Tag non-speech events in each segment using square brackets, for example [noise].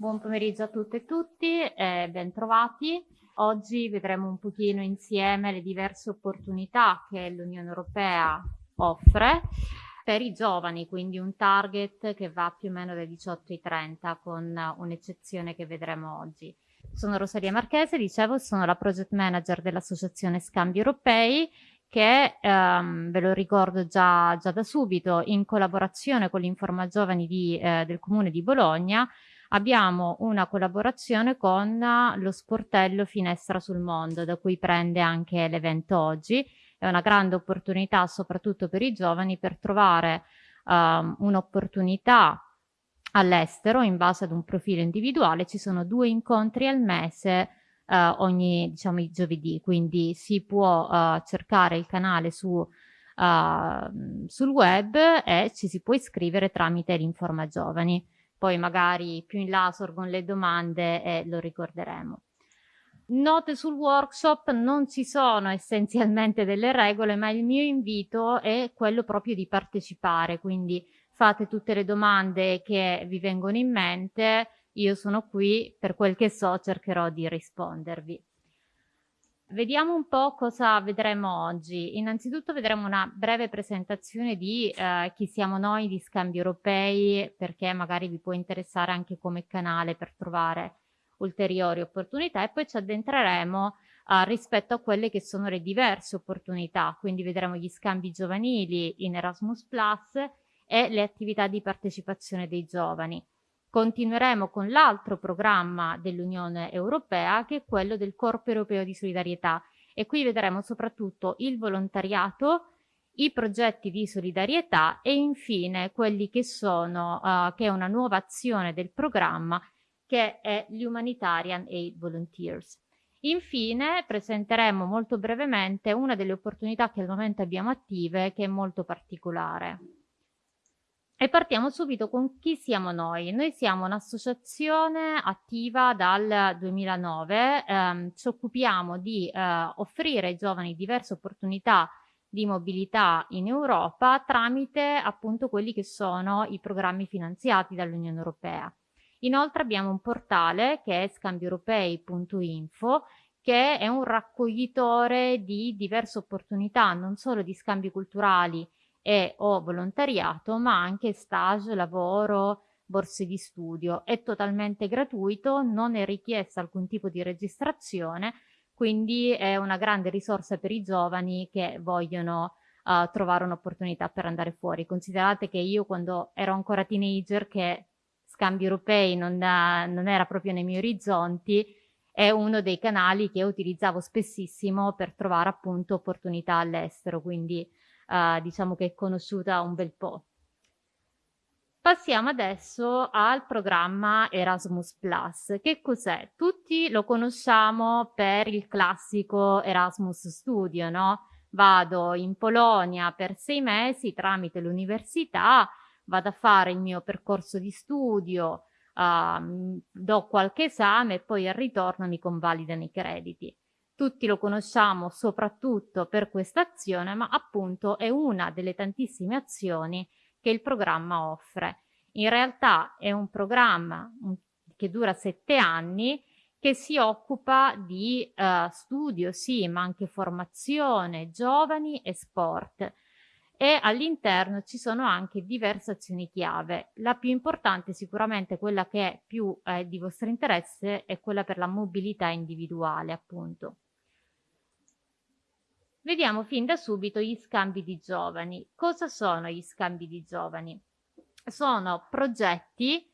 Buon pomeriggio a tutte e tutti e ben trovati. Oggi vedremo un pochino insieme le diverse opportunità che l'Unione Europea offre per i giovani, quindi un target che va più o meno dai 18 ai 30 con un'eccezione che vedremo oggi. Sono Rosaria Marchese, dicevo, sono la project manager dell'Associazione Scambi Europei che ehm, ve lo ricordo già, già, da subito, in collaborazione con l'Informa Giovani di, eh, del Comune di Bologna, abbiamo una collaborazione con lo sportello Finestra sul Mondo, da cui prende anche l'evento oggi. È una grande opportunità, soprattutto per i giovani, per trovare um, un'opportunità all'estero in base ad un profilo individuale. Ci sono due incontri al mese uh, ogni, diciamo, giovedì, quindi si può uh, cercare il canale su, uh, sul web e ci si può iscrivere tramite l'Informa Giovani. Poi magari più in là sorgono le domande e lo ricorderemo. Note sul workshop non ci sono essenzialmente delle regole, ma il mio invito è quello proprio di partecipare, quindi fate tutte le domande che vi vengono in mente, io sono qui, per quel che so cercherò di rispondervi. Vediamo un po' cosa vedremo oggi. Innanzitutto vedremo una breve presentazione di eh, chi siamo noi di Scambi Europei, perché magari vi può interessare anche come canale per trovare ulteriori opportunità e poi ci addentreremo eh, rispetto a quelle che sono le diverse opportunità, quindi vedremo gli scambi giovanili in Erasmus Plus e le attività di partecipazione dei giovani. Continueremo con l'altro programma dell'Unione Europea che è quello del Corpo Europeo di Solidarietà e qui vedremo soprattutto il volontariato, i progetti di solidarietà e infine quelli che sono, uh, che è una nuova azione del programma che è gli Humanitarian Aid Volunteers. Infine presenteremo molto brevemente una delle opportunità che al momento abbiamo attive che è molto particolare. E partiamo subito con chi siamo noi. Noi siamo un'associazione attiva dal 2009, ehm, ci occupiamo di eh, offrire ai giovani diverse opportunità di mobilità in Europa tramite appunto quelli che sono i programmi finanziati dall'Unione Europea. Inoltre abbiamo un portale che è scambieuropei.info che è un raccoglitore di diverse opportunità, non solo di scambi culturali e o volontariato, ma anche stage, lavoro, borse di studio. È totalmente gratuito, non è richiesta alcun tipo di registrazione, quindi è una grande risorsa per i giovani che vogliono uh, trovare un'opportunità per andare fuori. Considerate che io quando ero ancora teenager, che scambi europei non, non era proprio nei miei orizzonti, è uno dei canali che utilizzavo spessissimo per trovare appunto opportunità all'estero, quindi uh, diciamo che è conosciuta un bel po'. Passiamo adesso al programma Erasmus Plus. Che cos'è? Tutti lo conosciamo per il classico Erasmus Studio, no? Vado in Polonia per sei mesi tramite l'università, vado a fare il mio percorso di studio, uh, do qualche esame e poi al ritorno mi convalidano i crediti. Tutti lo conosciamo soprattutto per questa azione, ma appunto è una delle tantissime azioni che il programma offre. In realtà è un programma che dura sette anni che si occupa di uh, studio, sì, ma anche formazione, giovani e sport. E all'interno ci sono anche diverse azioni chiave. La più importante, sicuramente quella che è più eh, di vostro interesse, è quella per la mobilità individuale, appunto. Vediamo fin da subito gli scambi di giovani. Cosa sono gli scambi di giovani? Sono progetti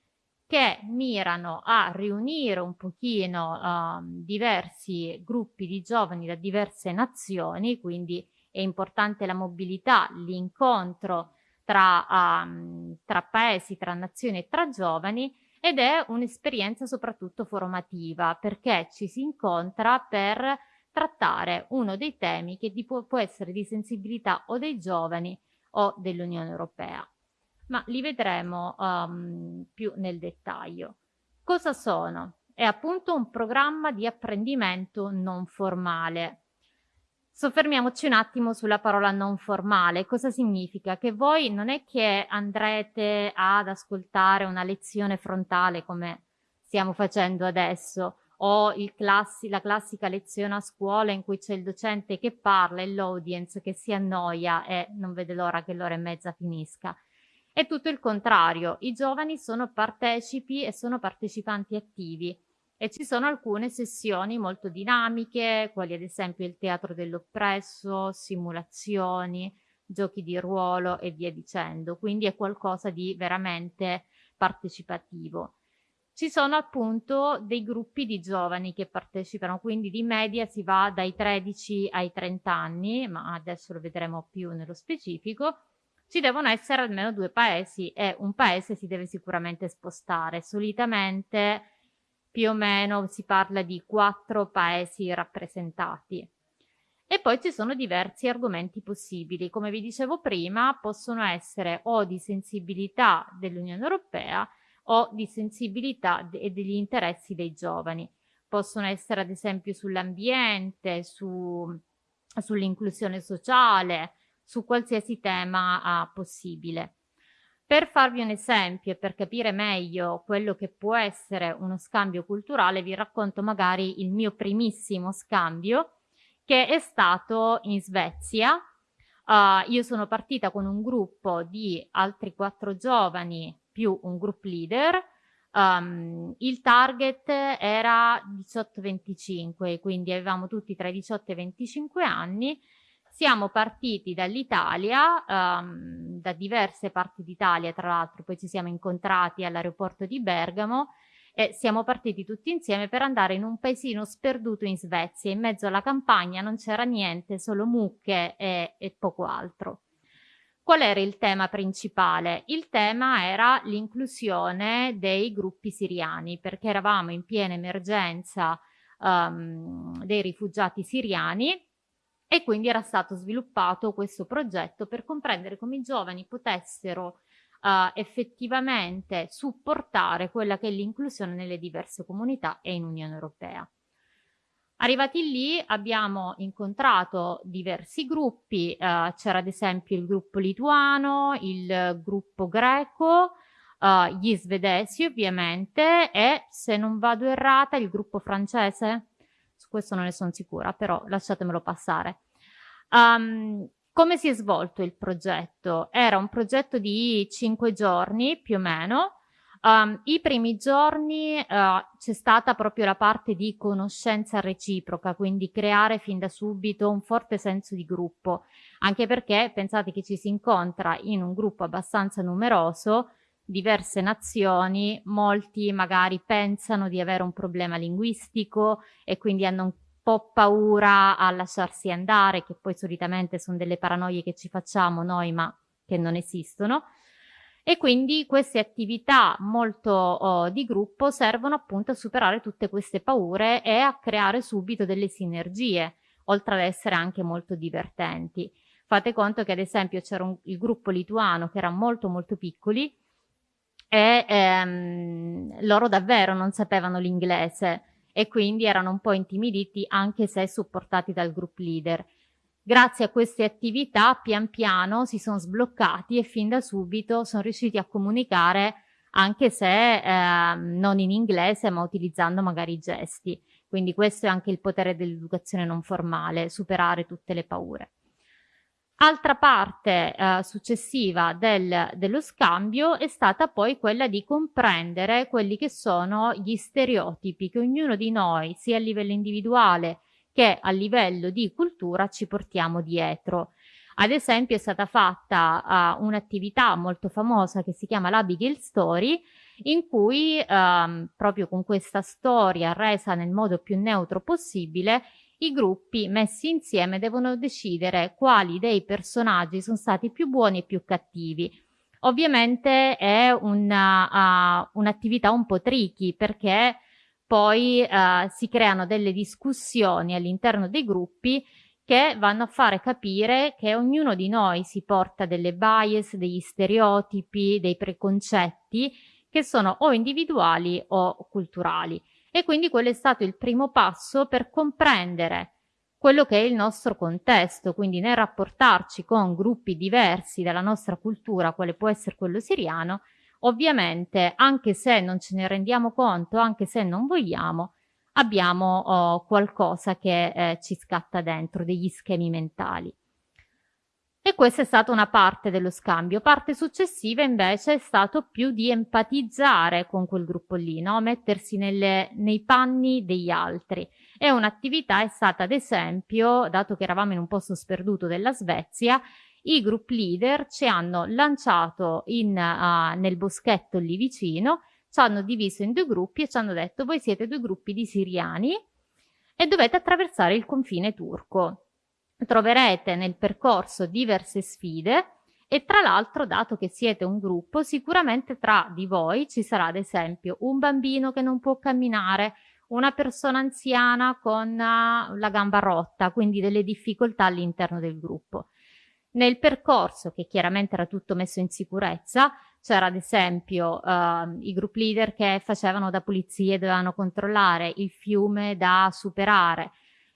che mirano a riunire un pochino uh, diversi gruppi di giovani da diverse nazioni, quindi è importante la mobilità, l'incontro tra, um, tra paesi, tra nazioni e tra giovani ed è un'esperienza soprattutto formativa perché ci si incontra per trattare uno dei temi che può, può essere di sensibilità o dei giovani o dell'Unione Europea. Ma li vedremo um, più nel dettaglio. Cosa sono? È appunto un programma di apprendimento non formale. Soffermiamoci un attimo sulla parola non formale. Cosa significa? Che voi non è che andrete ad ascoltare una lezione frontale come stiamo facendo adesso o classi, la classica lezione a scuola in cui c'è il docente che parla e l'audience che si annoia e non vede l'ora che l'ora e mezza finisca. È tutto il contrario, i giovani sono partecipi e sono partecipanti attivi e ci sono alcune sessioni molto dinamiche, quali ad esempio il teatro dell'oppresso, simulazioni, giochi di ruolo e via dicendo, quindi è qualcosa di veramente partecipativo. Ci sono appunto dei gruppi di giovani che partecipano, quindi di media si va dai 13 ai 30 anni, ma adesso lo vedremo più nello specifico, ci devono essere almeno due paesi e un paese si deve sicuramente spostare. Solitamente più o meno si parla di quattro paesi rappresentati. E poi ci sono diversi argomenti possibili. Come vi dicevo prima, possono essere o di sensibilità dell'Unione Europea o di sensibilità e degli interessi dei giovani. Possono essere ad esempio sull'ambiente, su, sull'inclusione sociale, su qualsiasi tema uh, possibile. Per farvi un esempio e per capire meglio quello che può essere uno scambio culturale, vi racconto magari il mio primissimo scambio che è stato in Svezia. Uh, io sono partita con un gruppo di altri quattro giovani più un group leader. Um, il target era 18-25, quindi avevamo tutti tra i 18 e i 25 anni siamo partiti dall'Italia, um, da diverse parti d'Italia, tra l'altro poi ci siamo incontrati all'aeroporto di Bergamo e siamo partiti tutti insieme per andare in un paesino sperduto in Svezia. In mezzo alla campagna non c'era niente, solo mucche e, e poco altro. Qual era il tema principale? Il tema era l'inclusione dei gruppi siriani, perché eravamo in piena emergenza um, dei rifugiati siriani e quindi era stato sviluppato questo progetto per comprendere come i giovani potessero uh, effettivamente supportare quella che è l'inclusione nelle diverse comunità e in Unione Europea. Arrivati lì abbiamo incontrato diversi gruppi, uh, c'era ad esempio il gruppo lituano, il gruppo greco, uh, gli svedesi ovviamente e se non vado errata il gruppo francese su questo non ne sono sicura, però lasciatemelo passare. Um, come si è svolto il progetto? Era un progetto di cinque giorni più o meno. Um, I primi giorni uh, c'è stata proprio la parte di conoscenza reciproca, quindi creare fin da subito un forte senso di gruppo, anche perché pensate che ci si incontra in un gruppo abbastanza numeroso, diverse nazioni, molti magari pensano di avere un problema linguistico e quindi hanno un po' paura a lasciarsi andare, che poi solitamente sono delle paranoie che ci facciamo noi ma che non esistono. E quindi queste attività molto oh, di gruppo servono appunto a superare tutte queste paure e a creare subito delle sinergie, oltre ad essere anche molto divertenti. Fate conto che ad esempio c'era il gruppo lituano che era molto molto piccoli, e ehm, loro davvero non sapevano l'inglese e quindi erano un po' intimiditi anche se supportati dal group leader. Grazie a queste attività pian piano si sono sbloccati e fin da subito sono riusciti a comunicare anche se eh, non in inglese ma utilizzando magari i gesti. Quindi questo è anche il potere dell'educazione non formale, superare tutte le paure. Altra parte eh, successiva del, dello scambio è stata poi quella di comprendere quelli che sono gli stereotipi che ognuno di noi, sia a livello individuale che a livello di cultura, ci portiamo dietro. Ad esempio è stata fatta uh, un'attività molto famosa che si chiama l'Abigail Story, in cui um, proprio con questa storia resa nel modo più neutro possibile i gruppi messi insieme devono decidere quali dei personaggi sono stati più buoni e più cattivi. Ovviamente è un'attività uh, un, un po' tricky perché poi uh, si creano delle discussioni all'interno dei gruppi che vanno a fare capire che ognuno di noi si porta delle bias, degli stereotipi, dei preconcetti che sono o individuali o culturali. E quindi quello è stato il primo passo per comprendere quello che è il nostro contesto, quindi nel rapportarci con gruppi diversi dalla nostra cultura, quale può essere quello siriano, ovviamente anche se non ce ne rendiamo conto, anche se non vogliamo, abbiamo oh, qualcosa che eh, ci scatta dentro, degli schemi mentali. E questa è stata una parte dello scambio. Parte successiva invece è stato più di empatizzare con quel gruppo lì, no? mettersi nelle, nei panni degli altri. E un'attività è stata ad esempio, dato che eravamo in un posto sperduto della Svezia, i group leader ci hanno lanciato in, uh, nel boschetto lì vicino, ci hanno diviso in due gruppi e ci hanno detto voi siete due gruppi di siriani e dovete attraversare il confine turco troverete nel percorso diverse sfide e tra l'altro, dato che siete un gruppo, sicuramente tra di voi ci sarà ad esempio un bambino che non può camminare, una persona anziana con la gamba rotta, quindi delle difficoltà all'interno del gruppo. Nel percorso, che chiaramente era tutto messo in sicurezza, c'era ad esempio uh, i group leader che facevano da pulizie, dovevano controllare il fiume da superare,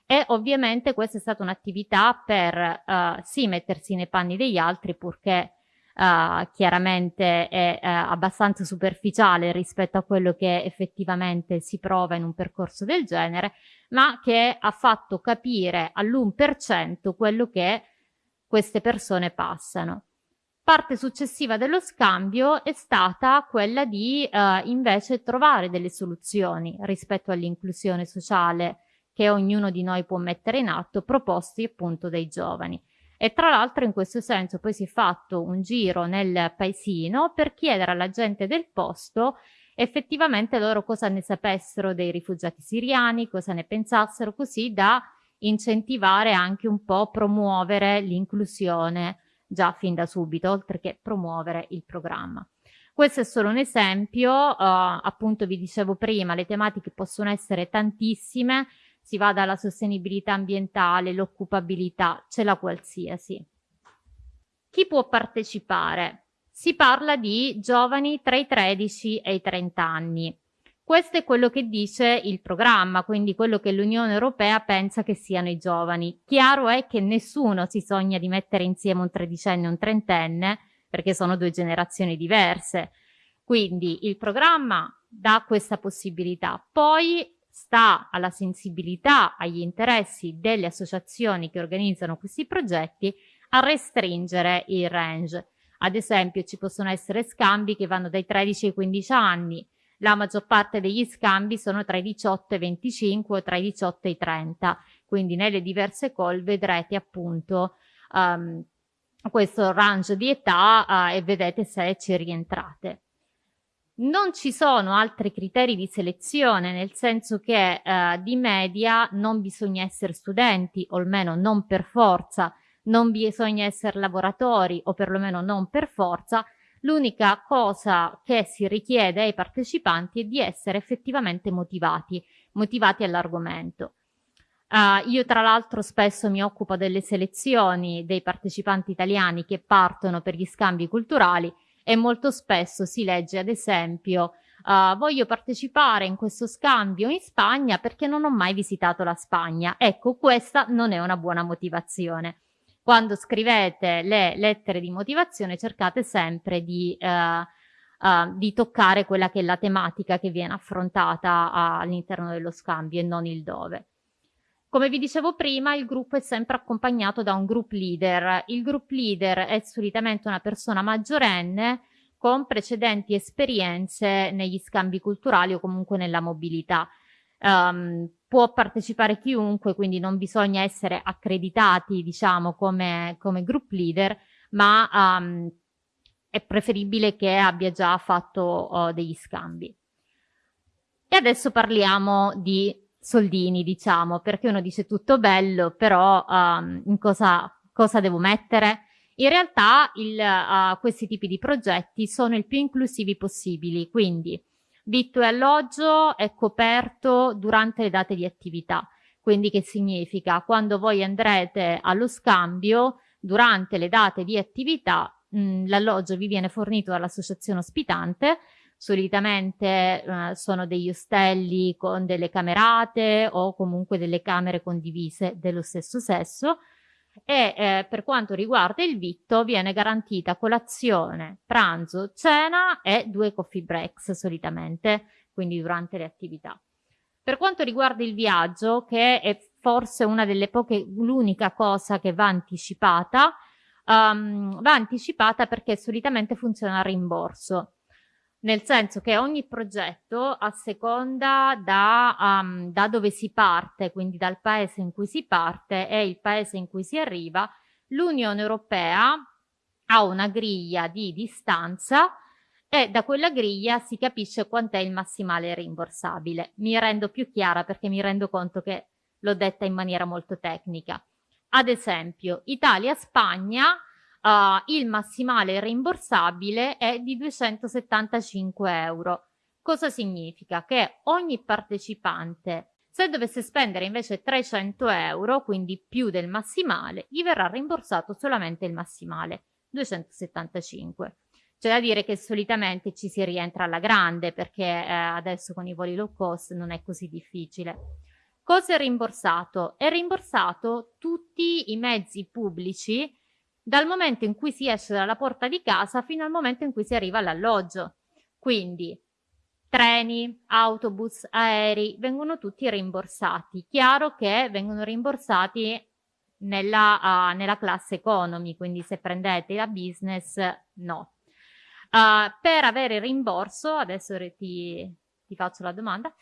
e ovviamente questa è stata un'attività per uh, sì mettersi nei panni degli altri purché uh, chiaramente è uh, abbastanza superficiale rispetto a quello che effettivamente si prova in un percorso del genere, ma che ha fatto capire all'1% quello che queste persone passano. Parte successiva dello scambio è stata quella di invece trovare delle soluzioni rispetto all'inclusione sociale che ognuno di noi può mettere in atto, proposti appunto dai giovani. E tra l'altro in questo senso poi si è fatto un giro nel paesino per chiedere alla gente del posto effettivamente loro cosa ne sapessero dei rifugiati siriani, cosa ne pensassero, così da incentivare anche un po' promuovere l'inclusione già fin da subito, oltre che promuovere il programma. Questo è solo un esempio, uh, appunto vi dicevo prima, le tematiche possono essere tantissime, si va dalla sostenibilità ambientale, l'occupabilità, c'è la qualsiasi. Chi può partecipare? Si parla di giovani tra i 13 e i 30 anni. Questo è quello che dice il programma, quindi quello che l'Unione Europea pensa che siano i giovani. Chiaro è che nessuno si sogna di mettere insieme un tredicenne e un trentenne, perché sono due generazioni diverse. Quindi il programma dà questa possibilità. Poi sta alla sensibilità, agli interessi delle associazioni che organizzano questi progetti a restringere il range. Ad esempio ci possono essere scambi che vanno dai 13 ai 15 anni, la maggior parte degli scambi sono tra i 18 e i 25 o tra i 18 e i 30, quindi nelle diverse call vedrete appunto um, questo range di età uh, e vedete se ci rientrate. Non ci sono altri criteri di selezione, nel senso che eh, di media non bisogna essere studenti, o almeno non per forza, non bisogna essere lavoratori, o perlomeno non per forza. L'unica cosa che si richiede ai partecipanti è di essere effettivamente motivati, motivati all'argomento. Uh, io tra l'altro spesso mi occupo delle selezioni dei partecipanti italiani che partono per gli scambi culturali e molto spesso si legge ad esempio uh, voglio partecipare in questo scambio in Spagna perché non ho mai visitato la Spagna. Ecco, questa non è una buona motivazione. Quando scrivete le lettere di motivazione cercate sempre di, uh, uh, di toccare quella che è la tematica che viene affrontata all'interno dello scambio e non il dove. Come vi dicevo prima, il gruppo è sempre accompagnato da un group leader. Il group leader è solitamente una persona maggiorenne con precedenti esperienze negli scambi culturali o comunque nella mobilità. Um, può partecipare chiunque, quindi non bisogna essere accreditati, diciamo, come, come group leader, ma um, è preferibile che abbia già fatto uh, degli scambi. E adesso parliamo di soldini, diciamo, perché uno dice tutto bello, però um, in cosa, cosa devo mettere? In realtà il, uh, questi tipi di progetti sono il più inclusivi possibili, quindi vitto e alloggio è coperto durante le date di attività. Quindi che significa? Quando voi andrete allo scambio, durante le date di attività, l'alloggio vi viene fornito dall'associazione ospitante solitamente eh, sono degli ostelli con delle camerate o comunque delle camere condivise dello stesso sesso e eh, per quanto riguarda il vitto viene garantita colazione, pranzo, cena e due coffee breaks solitamente, quindi durante le attività. Per quanto riguarda il viaggio, che è forse una delle poche, l'unica cosa che va anticipata, um, va anticipata perché solitamente funziona a rimborso nel senso che ogni progetto a seconda da, um, da, dove si parte, quindi dal paese in cui si parte e il paese in cui si arriva, l'Unione Europea ha una griglia di distanza e da quella griglia si capisce quant'è il massimale rimborsabile. Mi rendo più chiara perché mi rendo conto che l'ho detta in maniera molto tecnica. Ad esempio, Italia-Spagna uh, il massimale rimborsabile è di 275 euro. Cosa significa? Che ogni partecipante, se dovesse spendere invece 300 euro, quindi più del massimale, gli verrà rimborsato solamente il massimale, 275. C'è da dire che solitamente ci si rientra alla grande perché eh, adesso con i voli low cost non è così difficile. Cosa è rimborsato? È rimborsato tutti i mezzi pubblici dal momento in cui si esce dalla porta di casa fino al momento in cui si arriva all'alloggio. Quindi treni, autobus, aerei vengono tutti rimborsati. Chiaro che vengono rimborsati nella, uh, nella classe economy, quindi se prendete la business no. Uh, per avere rimborso, adesso ti, ti faccio la domanda,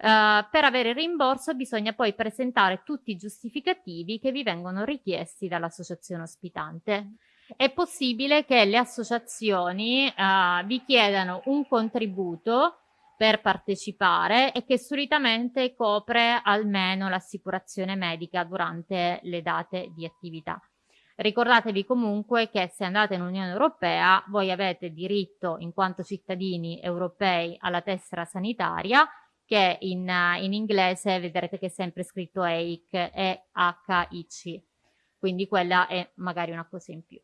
Uh, per avere il rimborso bisogna poi presentare tutti i giustificativi che vi vengono richiesti dall'associazione ospitante. È possibile che le associazioni uh, vi chiedano un contributo per partecipare e che solitamente copre almeno l'assicurazione medica durante le date di attività. Ricordatevi comunque che se andate in Unione Europea voi avete diritto in quanto cittadini europei alla tessera sanitaria che in, in inglese vedrete che è sempre scritto EIC, E-H-I-C, quindi quella è magari una cosa in più.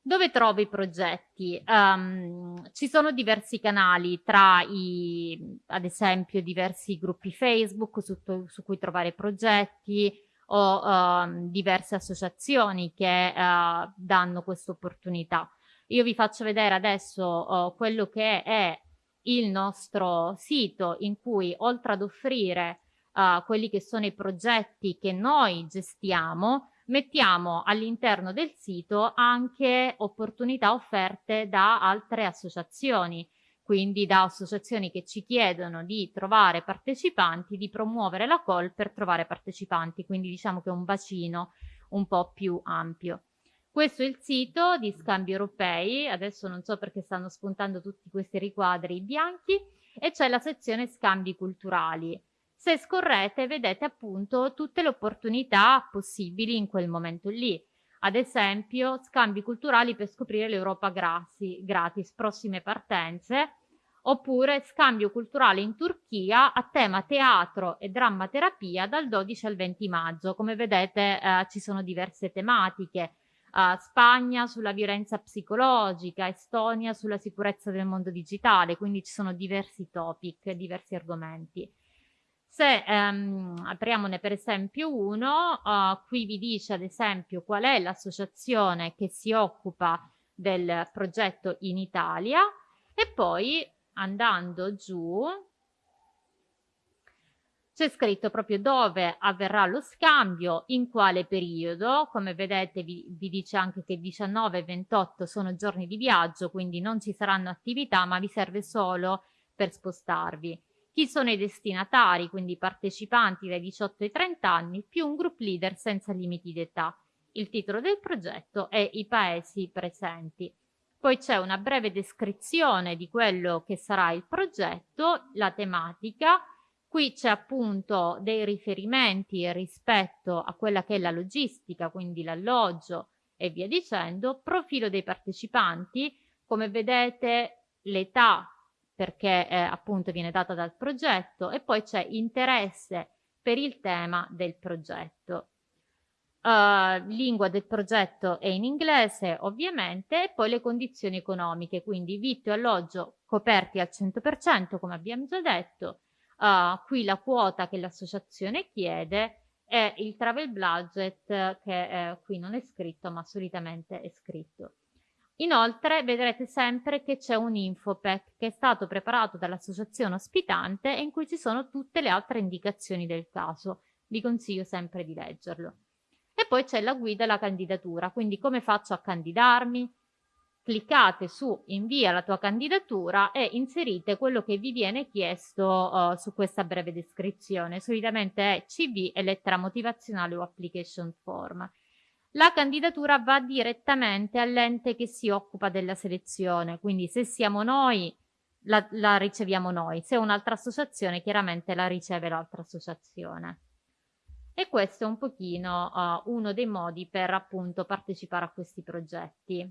Dove trovo i progetti? Um, ci sono diversi canali tra i, ad esempio, diversi gruppi Facebook su, su cui trovare progetti o um, diverse associazioni che uh, danno questa opportunità. Io vi faccio vedere adesso uh, quello che è il nostro sito in cui oltre ad offrire uh, quelli che sono i progetti che noi gestiamo, mettiamo all'interno del sito anche opportunità offerte da altre associazioni, quindi da associazioni che ci chiedono di trovare partecipanti, di promuovere la call per trovare partecipanti, quindi diciamo che è un bacino un po' più ampio. Questo è il sito di Scambi Europei, adesso non so perché stanno spuntando tutti questi riquadri bianchi, e c'è la sezione Scambi Culturali. Se scorrete vedete appunto tutte le opportunità possibili in quel momento lì. Ad esempio, scambi culturali per scoprire l'Europa gratis, prossime partenze, oppure scambio culturale in Turchia a tema teatro e drammaterapia dal 12 al 20 maggio. Come vedete eh, ci sono diverse tematiche, uh, Spagna sulla violenza psicologica, Estonia sulla sicurezza del mondo digitale, quindi ci sono diversi topic, diversi argomenti. Se um, apriamone per esempio uno, uh, qui vi dice ad esempio qual è l'associazione che si occupa del progetto in Italia e poi andando giù c'è scritto proprio dove avverrà lo scambio, in quale periodo, come vedete vi, vi dice anche che 19 e 28 sono giorni di viaggio, quindi non ci saranno attività, ma vi serve solo per spostarvi. Chi sono i destinatari, quindi i partecipanti dai 18 ai 30 anni, più un group leader senza limiti d'età. Il titolo del progetto e i paesi presenti. Poi c'è una breve descrizione di quello che sarà il progetto, la tematica, Qui c'è appunto dei riferimenti rispetto a quella che è la logistica, quindi l'alloggio e via dicendo, profilo dei partecipanti, come vedete l'età perché eh, appunto viene data dal progetto e poi c'è interesse per il tema del progetto. Uh, lingua del progetto è in inglese ovviamente e poi le condizioni economiche, quindi vitto e alloggio coperti al 100% come abbiamo già detto, Uh, qui la quota che l'associazione chiede e il travel budget che eh, qui non è scritto ma solitamente è scritto. Inoltre vedrete sempre che c'è un infopack che è stato preparato dall'associazione ospitante e in cui ci sono tutte le altre indicazioni del caso. Vi consiglio sempre di leggerlo. E poi c'è la guida alla candidatura, quindi come faccio a candidarmi? Cliccate su invia la tua candidatura e inserite quello che vi viene chiesto uh, su questa breve descrizione. Solitamente è CV e lettera motivazionale o application form la candidatura va direttamente all'ente che si occupa della selezione, quindi se siamo noi la, la riceviamo noi, se un'altra associazione chiaramente la riceve l'altra associazione. E questo è un pochino uh, uno dei modi per appunto partecipare a questi progetti.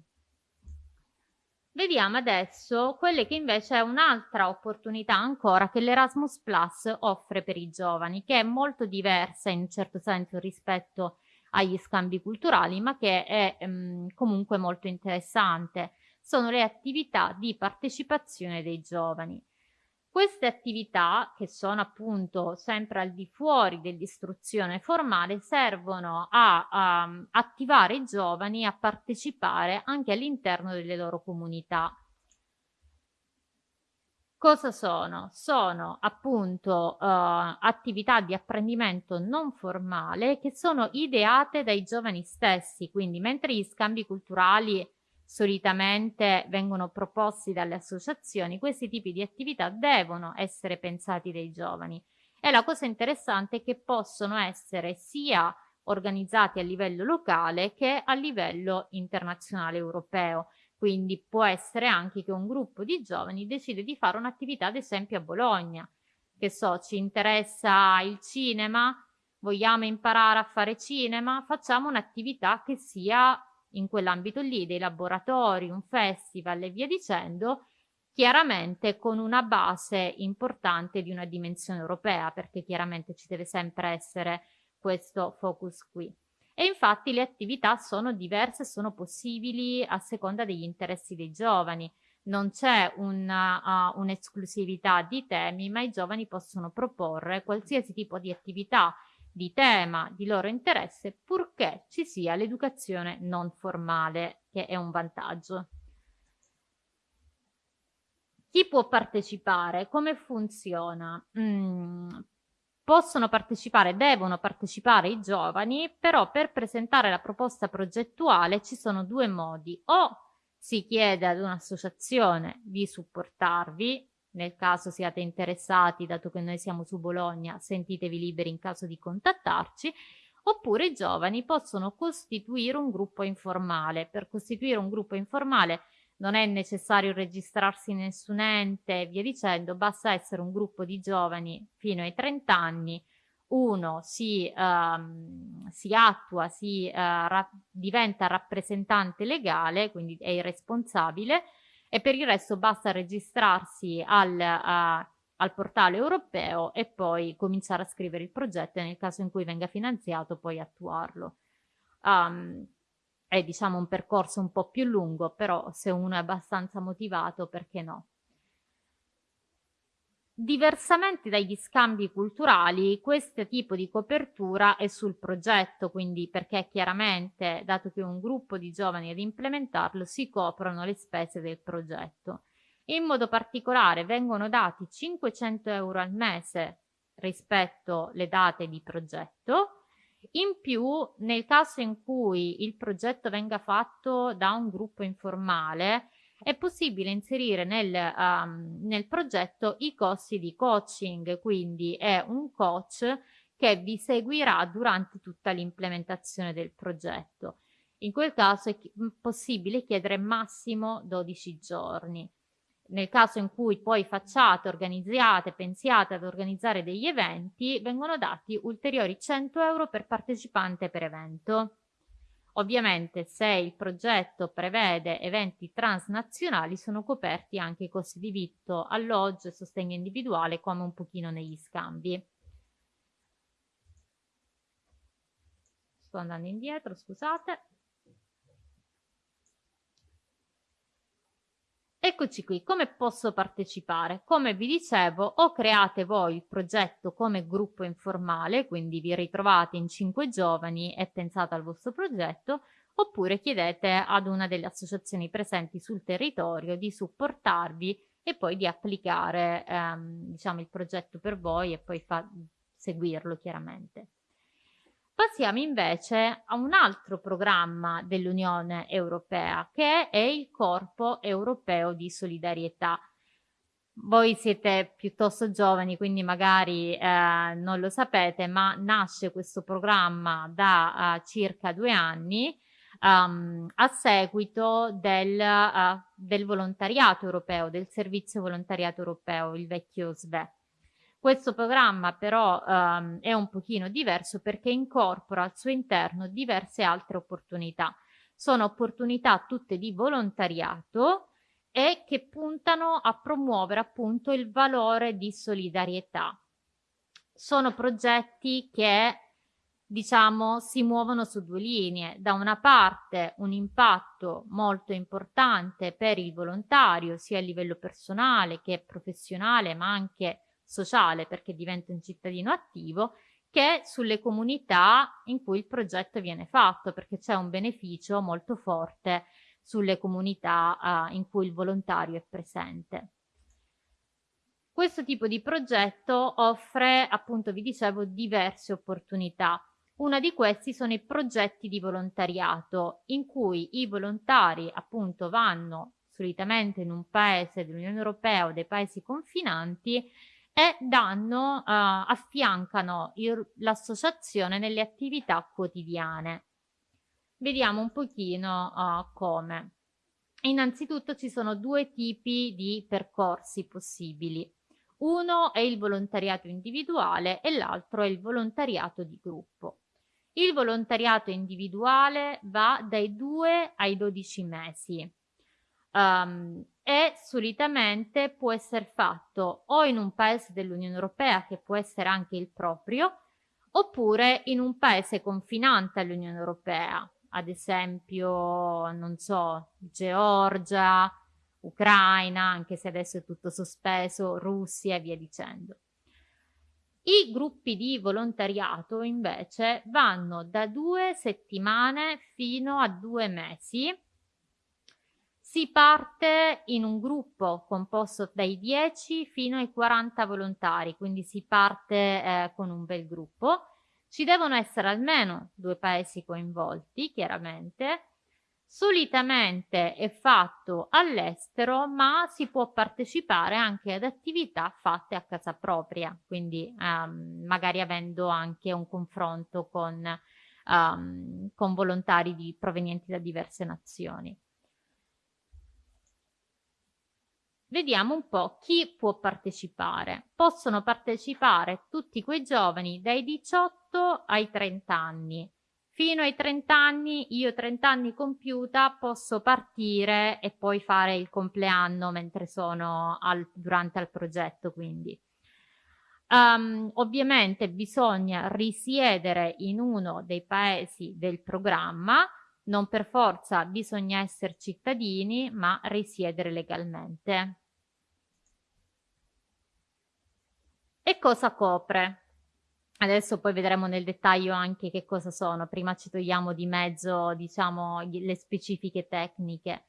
Vediamo adesso quelle che invece è un'altra opportunità ancora che l'Erasmus Plus offre per i giovani, che è molto diversa in un certo senso rispetto agli scambi culturali, ma che è ehm, comunque molto interessante. Sono le attività di partecipazione dei giovani. Queste attività, che sono appunto sempre al di fuori dell'istruzione formale, servono a, a attivare i giovani a partecipare anche all'interno delle loro comunità. Cosa sono? Sono appunto uh, attività di apprendimento non formale che sono ideate dai giovani stessi, quindi mentre gli scambi culturali solitamente vengono proposti dalle associazioni, questi tipi di attività devono essere pensati dai giovani. E la cosa interessante è che possono essere sia organizzati a livello locale che a livello internazionale europeo quindi può essere anche che un gruppo di giovani decide di fare un'attività ad esempio a Bologna. Che so, ci interessa il cinema, vogliamo imparare a fare cinema, facciamo un'attività che sia in quell'ambito lì, dei laboratori, un festival e via dicendo, chiaramente con una base importante di una dimensione europea, perché chiaramente ci deve sempre essere questo focus qui e infatti le attività sono diverse, sono possibili a seconda degli interessi dei giovani. Non c'è uh, un'esclusività un di temi, ma i giovani possono proporre qualsiasi tipo di attività di tema di loro interesse, purché ci sia l'educazione non formale, che è un vantaggio. Chi può partecipare? Come funziona? Mm, possono partecipare, devono partecipare i giovani, però per presentare la proposta progettuale ci sono due modi. O si chiede ad un'associazione di supportarvi, nel caso siate interessati, dato che noi siamo su Bologna, sentitevi liberi in caso di contattarci, oppure i giovani possono costituire un gruppo informale. Per costituire un gruppo informale non è necessario registrarsi in nessun ente via dicendo, basta essere un gruppo di giovani fino ai 30 anni, uno si, um, si attua, si uh, ra diventa rappresentante legale, quindi è il responsabile, e per il resto basta registrarsi al, uh, al portale europeo e poi cominciare a scrivere il progetto e nel caso in cui venga finanziato poi attuarlo. Um, è diciamo un percorso un po' più lungo, però se uno è abbastanza motivato, perché no? Diversamente dagli scambi culturali, questo tipo di copertura è sul progetto, quindi perché chiaramente, dato che un gruppo di giovani ad implementarlo, si coprono le spese del progetto. In modo particolare vengono dati 500 euro al mese rispetto alle date di progetto, in più, nel caso in cui il progetto venga fatto da un gruppo informale, è possibile inserire nel, um, nel progetto i costi di coaching, quindi è un coach che vi seguirà durante tutta l'implementazione del progetto. In quel caso è possibile chiedere massimo 12 giorni nel caso in cui poi facciate, organizziate, pensiate ad organizzare degli eventi, vengono dati ulteriori 100 euro per partecipante per evento. Ovviamente se il progetto prevede eventi transnazionali sono coperti anche i costi di vitto, alloggio e sostegno individuale come un pochino negli scambi. Sto andando indietro, scusate. Eccoci qui, come posso partecipare? Come vi dicevo, o create voi il progetto come gruppo informale, quindi vi ritrovate in cinque giovani e pensate al vostro progetto, oppure chiedete ad una delle associazioni presenti sul territorio di supportarvi e poi di applicare ehm, diciamo, il progetto per voi e poi seguirlo chiaramente. Passiamo invece a un altro programma dell'Unione Europea che è il Corpo Europeo di Solidarietà. Voi siete piuttosto giovani, quindi magari eh, non lo sapete, ma nasce questo programma da uh, circa due anni um, a seguito del, uh, del volontariato europeo, del servizio volontariato europeo, il vecchio SVE. Questo programma però um, è un pochino diverso perché incorpora al suo interno diverse altre opportunità. Sono opportunità tutte di volontariato e che puntano a promuovere appunto il valore di solidarietà. Sono progetti che diciamo si muovono su due linee. Da una parte un impatto molto importante per il volontario sia a livello personale che professionale ma anche sociale perché diventa un cittadino attivo che sulle comunità in cui il progetto viene fatto perché c'è un beneficio molto forte sulle comunità uh, in cui il volontario è presente. Questo tipo di progetto offre, appunto vi dicevo, diverse opportunità. Una di questi sono i progetti di volontariato in cui i volontari appunto vanno solitamente in un paese dell'Unione Europea o dei paesi confinanti e danno, uh, affiancano l'associazione nelle attività quotidiane. Vediamo un pochino uh, come. Innanzitutto ci sono due tipi di percorsi possibili. Uno è il volontariato individuale e l'altro è il volontariato di gruppo. Il volontariato individuale va dai 2 ai 12 mesi um, e solitamente può essere fatto o in un paese dell'Unione Europea che può essere anche il proprio oppure in un paese confinante all'Unione Europea ad esempio non so Georgia Ucraina anche se adesso è tutto sospeso Russia e via dicendo. I gruppi di volontariato invece vanno da due settimane fino a due mesi si parte in un gruppo composto dai 10 fino ai 40 volontari, quindi si parte eh, con un bel gruppo. Ci devono essere almeno due paesi coinvolti, chiaramente. Solitamente è fatto all'estero, ma si può partecipare anche ad attività fatte a casa propria, quindi um, magari avendo anche un confronto con, um, con volontari di, provenienti da diverse nazioni. Vediamo un po' chi può partecipare. Possono partecipare tutti quei giovani dai 18 ai 30 anni. Fino ai 30 anni, io 30 anni compiuta, posso partire e poi fare il compleanno mentre sono al, durante il progetto, quindi. Um, ovviamente bisogna risiedere in uno dei paesi del programma, non per forza bisogna essere cittadini, ma risiedere legalmente. E cosa copre? Adesso poi vedremo nel dettaglio anche che cosa sono, prima ci togliamo di mezzo diciamo le specifiche tecniche.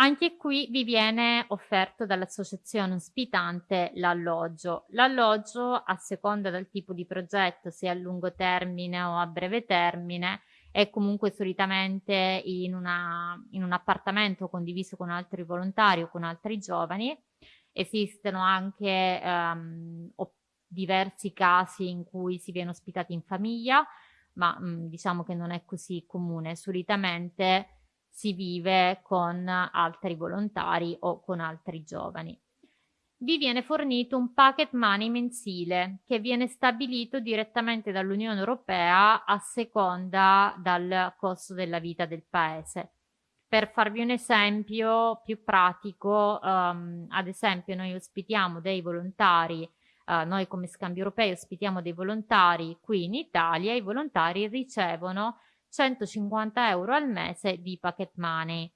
Anche qui vi viene offerto dall'associazione ospitante l'alloggio. L'alloggio a seconda del tipo di progetto, sia a lungo termine o a breve termine, è comunque solitamente in, una, in un appartamento condiviso con altri volontari o con altri giovani Esistono anche um, diversi casi in cui si viene ospitati in famiglia, ma mh, mm, diciamo che non è così comune. Solitamente si vive con altri volontari o con altri giovani. Vi viene fornito un pocket money mensile che viene stabilito direttamente dall'Unione Europea a seconda dal costo della vita del paese. Per farvi un esempio più pratico, um, ad esempio noi ospitiamo dei volontari, uh, noi come Scambio Europeo ospitiamo dei volontari qui in Italia, i volontari ricevono 150 euro al mese di pocket money.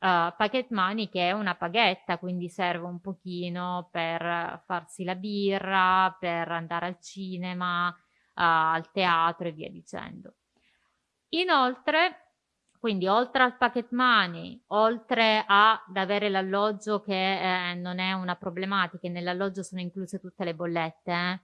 uh, pocket money che è una paghetta, quindi serve un pochino per farsi la birra, per andare al cinema, uh, al teatro e via dicendo. Inoltre, quindi oltre al pocket money, oltre ad avere l'alloggio che eh, non è una problematica, nell'alloggio sono incluse tutte le bollette,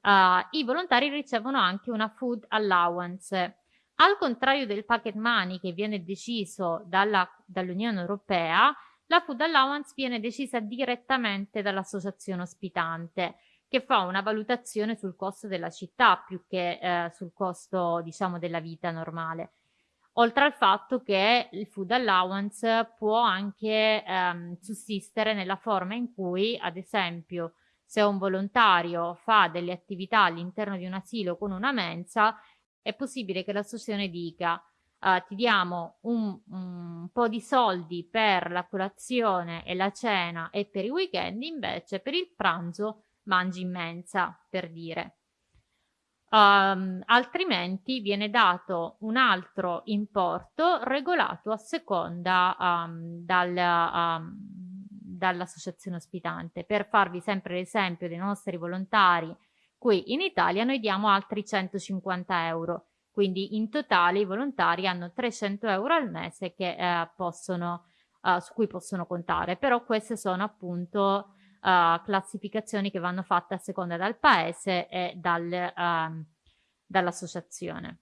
eh, uh, i volontari ricevono anche una food allowance. Al contrario del pocket money che viene deciso dall'Unione Europea, la food allowance viene decisa direttamente dall'associazione ospitante che fa una valutazione sul costo della città più che eh, sul costo diciamo della vita normale. Oltre al fatto che il food allowance può anche ehm, sussistere nella forma in cui, ad esempio, se un volontario fa delle attività all'interno di un asilo con una mensa, è possibile che l'associazione dica uh, ti diamo un, un, po' di soldi per la colazione e la cena e per i weekend, invece per il pranzo mangi in mensa, per dire. Um, altrimenti viene dato un altro importo regolato a seconda um, dal, um, dall'associazione ospitante. Per farvi sempre l'esempio dei nostri volontari, qui in Italia noi diamo altri 150 euro, quindi in totale i volontari hanno 300 euro al mese che, eh, possono, uh, su cui possono contare, però queste sono appunto uh, classificazioni che vanno fatte a seconda dal paese e dal, uh, dall'associazione.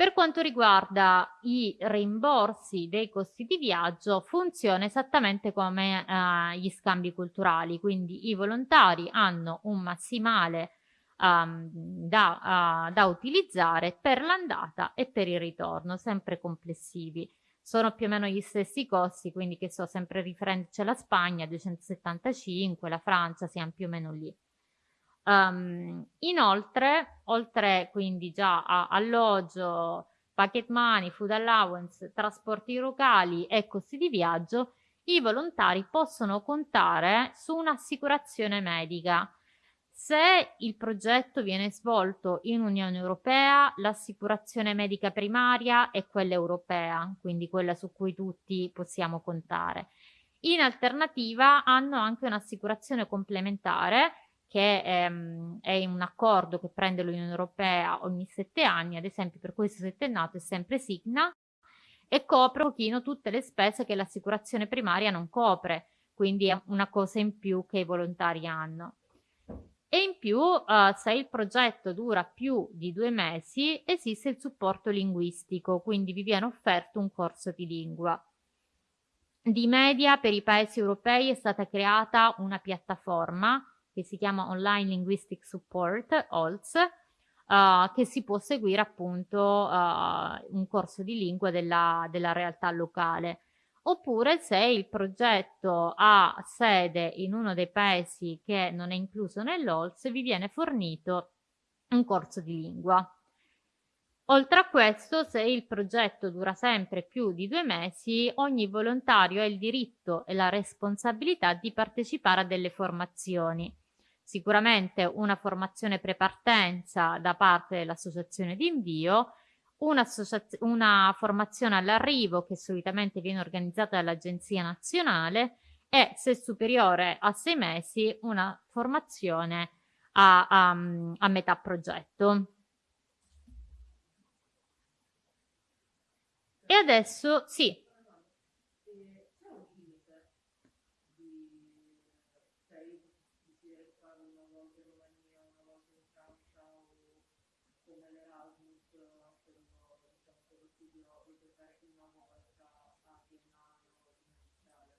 Per quanto riguarda i rimborsi dei costi di viaggio, funziona esattamente come eh, gli scambi culturali, quindi i volontari hanno un massimale um, da, uh, da utilizzare per l'andata e per il ritorno, sempre complessivi. Sono più o meno gli stessi costi, quindi che so, sempre riferendoci alla Spagna, 275, la Francia, siamo più o meno lì. Um, inoltre, oltre quindi già a alloggio, pocket money, food allowance, trasporti locali e costi di viaggio, i volontari possono contare su un'assicurazione medica. Se il progetto viene svolto in Unione Europea, l'assicurazione medica primaria è quella europea, quindi quella su cui tutti possiamo contare. In alternativa hanno anche un'assicurazione complementare che ehm, è un accordo che prende l'Unione Europea ogni sette anni, ad esempio per questo settennato è sempre Signa, e copre un pochino tutte le spese che l'assicurazione primaria non copre, quindi è una cosa in più che i volontari hanno. E in più, uh, se il progetto dura più di due mesi, esiste il supporto linguistico, quindi vi viene offerto un corso di lingua. Di media per i paesi europei è stata creata una piattaforma che si chiama Online Linguistic Support, OLS, uh, che si può seguire appunto uh, un corso di lingua della, della realtà locale. Oppure se il progetto ha sede in uno dei paesi che non è incluso nell'OLS, vi viene fornito un corso di lingua. Oltre a questo, se il progetto dura sempre più di due mesi, ogni volontario ha il diritto e la responsabilità di partecipare a delle formazioni sicuramente una formazione prepartenza da parte dell'associazione di invio, una, una formazione all'arrivo che solitamente viene organizzata dall'Agenzia Nazionale e se superiore a sei mesi una formazione a, a, a metà progetto. E adesso sì,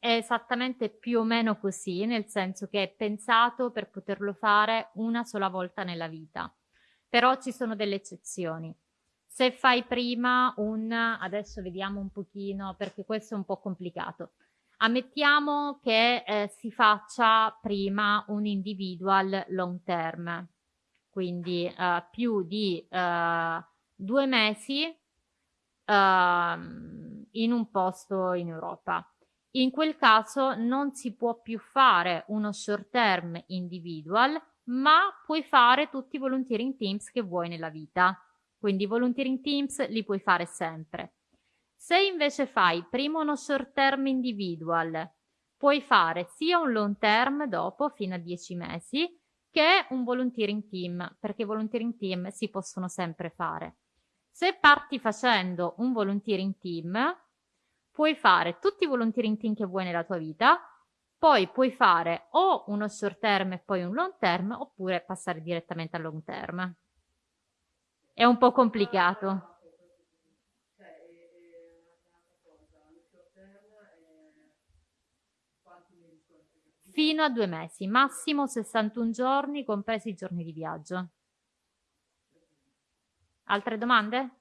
È esattamente più o meno così, nel senso che è pensato per poterlo fare una sola volta nella vita. Però ci sono delle eccezioni. Se fai prima un, adesso vediamo un pochino perché questo è un po' complicato. Ammettiamo che eh, si faccia prima un individual long term, quindi eh, più di eh, due mesi ehm, in un posto in Europa in quel caso non si può più fare uno short term individual, ma puoi fare tutti i volunteering teams che vuoi nella vita. Quindi i volunteering teams li puoi fare sempre. Se invece fai prima uno short term individual, puoi fare sia un long term dopo fino a 10 mesi che un volunteering team, perché i volunteering team si possono sempre fare. Se parti facendo un volunteering team, puoi fare tutti i volunteering team che vuoi nella tua vita, poi puoi fare o uno short term e poi un long term, oppure passare direttamente al long term. È un po' complicato. Fino a due mesi, massimo 61 giorni, compresi i giorni di viaggio. Altre domande?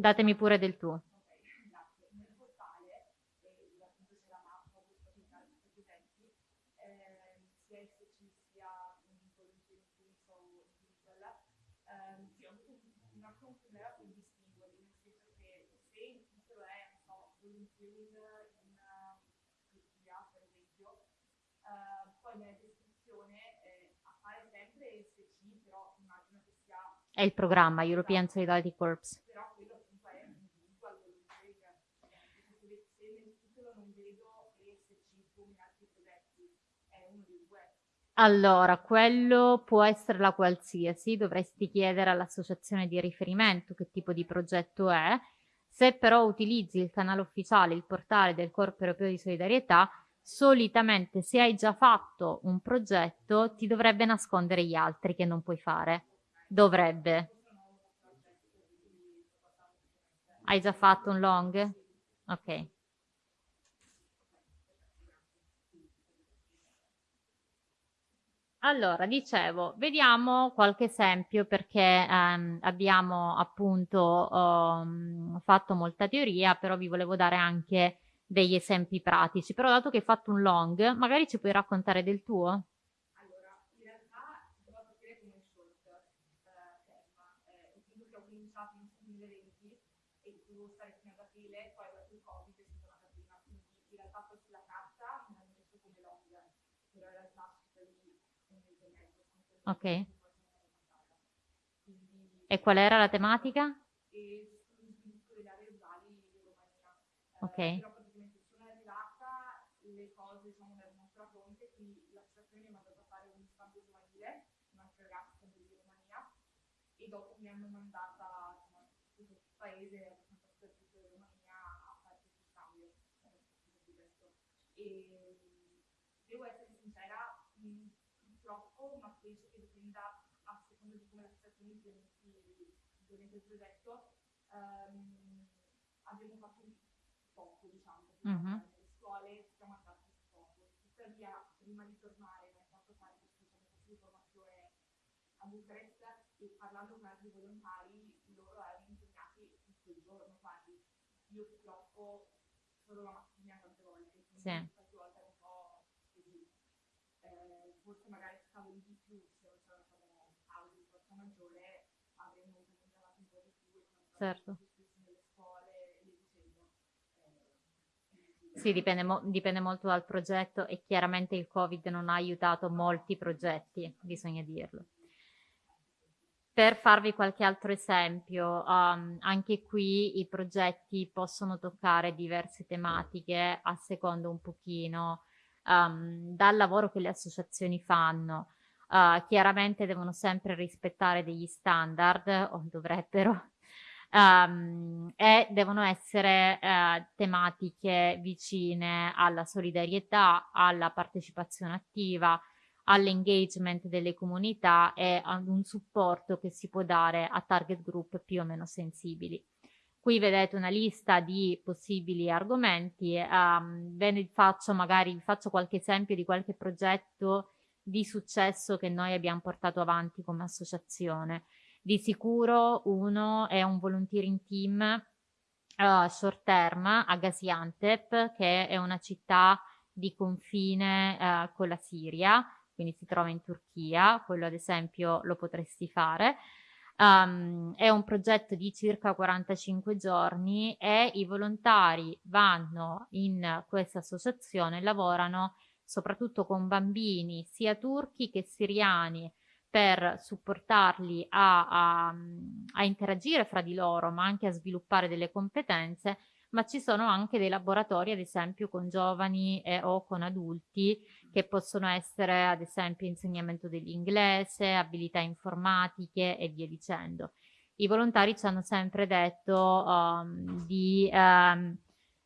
Datemi pure del tuo. È il programma European Solidarity Corps. Allora, quello può essere la qualsiasi, dovresti chiedere all'associazione di riferimento che tipo di progetto è. Se però utilizzi il canale ufficiale, il portale del Corpo Europeo di Solidarietà, solitamente se hai già fatto un progetto ti dovrebbe nascondere gli altri che non puoi fare. Dovrebbe. Hai già fatto un long? Ok. Allora, dicevo, vediamo qualche esempio perché ehm, abbiamo appunto um, fatto molta teoria, però vi volevo dare anche degli esempi pratici. Però dato che hai fatto un long, magari ci puoi raccontare del tuo? Ok. E qual era la tematica? Ok. le cose sono nel nostro fronte, quindi l'associazione mi ha mandato a fare un scambio giovanile, un'altra ragazza di Romania, e dopo mi hanno mandata insomma, tutto il paese, abbastanza soprattutto in Romania, a fare questo scambio. E devo essere sincera, purtroppo, ma penso che dipenda a seconda di come la situazione implementi il progetto, um, abbiamo fatto poco, diciamo, mm-hmm. nelle scuole siamo andati poco. Tuttavia, prima di tornare, mi ha fatto fare questa diciamo, formazione a Bucarest e parlando con altri volontari, loro erano impegnati tutto il giorno quasi. Io purtroppo solo la mattina tante volte, sì. qualche volta era un po' così. Eh, forse magari stavo di più se non c'era stato cause di forza maggiore, avremmo cominciato un po' di più. Certo. Sì, dipende, mo dipende, molto dal progetto e chiaramente il Covid non ha aiutato molti progetti, bisogna dirlo. Per farvi qualche altro esempio, um, anche qui i progetti possono toccare diverse tematiche a secondo un pochino um, dal lavoro che le associazioni fanno. Uh, chiaramente devono sempre rispettare degli standard, o dovrebbero, um, e devono essere uh, tematiche vicine alla solidarietà, alla partecipazione attiva, all'engagement delle comunità e ad un supporto che si può dare a target group più o meno sensibili. Qui vedete una lista di possibili argomenti, um, ve ne faccio magari vi faccio qualche esempio di qualche progetto di successo che noi abbiamo portato avanti come associazione. Di sicuro uno è un volunteering team uh, short term a Gaziantep, che è una città di confine uh, con la Siria, quindi si trova in Turchia, quello ad esempio lo potresti fare. Um, è un progetto di circa 45 giorni e i volontari vanno in questa associazione, lavorano soprattutto con bambini sia turchi che siriani per supportarli a, a, a interagire fra di loro, ma anche a sviluppare delle competenze, ma ci sono anche dei laboratori, ad esempio, con giovani e, o con adulti, che possono essere, ad esempio, insegnamento dell'inglese, abilità informatiche e via dicendo. I volontari ci hanno sempre detto um, di um,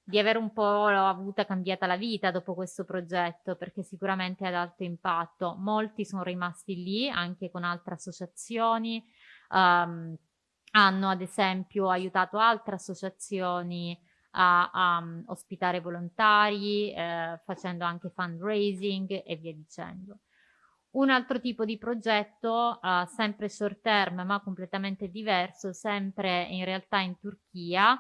di aver un po' avuta cambiata la vita dopo questo progetto perché sicuramente ad alto impatto. Molti sono rimasti lì anche con altre associazioni, um, hanno ad esempio aiutato altre associazioni a, a um, ospitare volontari, eh, facendo anche fundraising e via dicendo. Un altro tipo di progetto, uh, sempre short term ma completamente diverso, sempre in realtà in Turchia,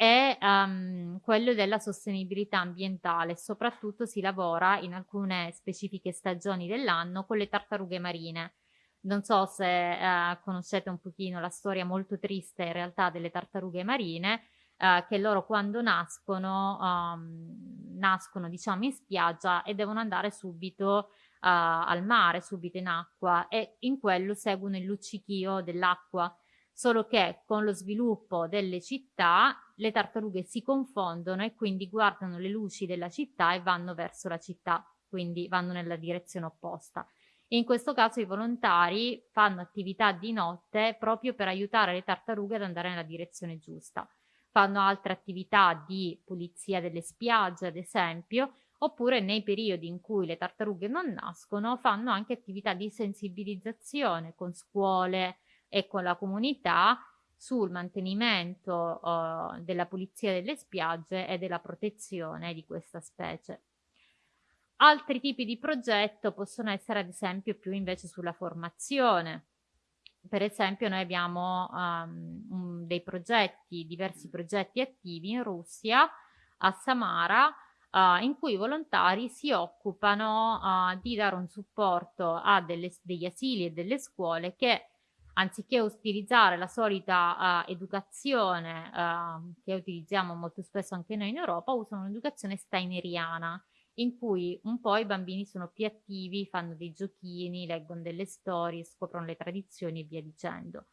è um, quello della sostenibilità ambientale, soprattutto si lavora in alcune specifiche stagioni dell'anno con le tartarughe marine. Non so se uh, conoscete un pochino la storia molto triste in realtà delle tartarughe marine, uh, che loro quando nascono, um, nascono diciamo in spiaggia e devono andare subito Uh, al mare, subito in acqua e in quello seguono il luccichio dell'acqua solo che con lo sviluppo delle città le tartarughe si confondono e quindi guardano le luci della città e vanno verso la città, quindi vanno nella direzione opposta. In questo caso i volontari fanno attività di notte proprio per aiutare le tartarughe ad andare nella direzione giusta. Fanno altre attività di pulizia delle spiagge, ad esempio, oppure nei periodi in cui le tartarughe non nascono fanno anche attività di sensibilizzazione con scuole, e con la comunità sul mantenimento uh, della pulizia delle spiagge e della protezione di questa specie. Altri tipi di progetto possono essere ad esempio più invece sulla formazione. Per esempio noi abbiamo um, un, dei progetti, diversi progetti attivi in Russia, a Samara, uh, in cui i volontari si occupano uh, di dare un supporto a delle, degli asili e delle scuole che anziché utilizzare la solita uh, educazione uh, che utilizziamo molto spesso anche noi in Europa, usano un'educazione steineriana in cui un po' i bambini sono più attivi, fanno dei giochini, leggono delle storie, scoprono le tradizioni e via dicendo.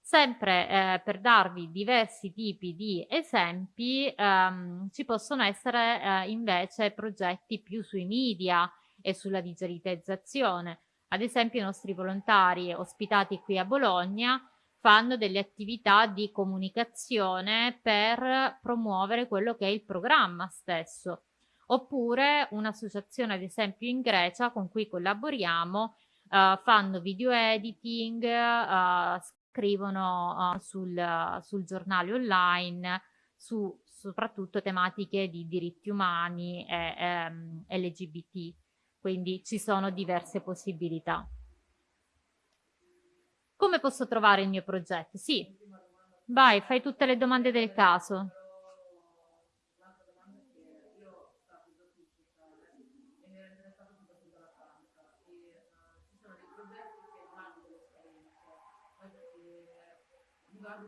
Sempre eh, per darvi diversi tipi di esempi, ehm, ci possono essere eh, invece progetti più sui media e sulla digitalizzazione. Ad esempio i nostri volontari ospitati qui a Bologna fanno delle attività di comunicazione per promuovere quello che è il programma stesso. Oppure un'associazione ad esempio in Grecia con cui collaboriamo uh, fanno video editing, uh, scrivono uh, sul, sul, giornale online su soprattutto tematiche di diritti umani e um, LGBT quindi ci sono diverse possibilità. Come posso trovare il mio progetto? Sì, vai, fai tutte le domande del caso.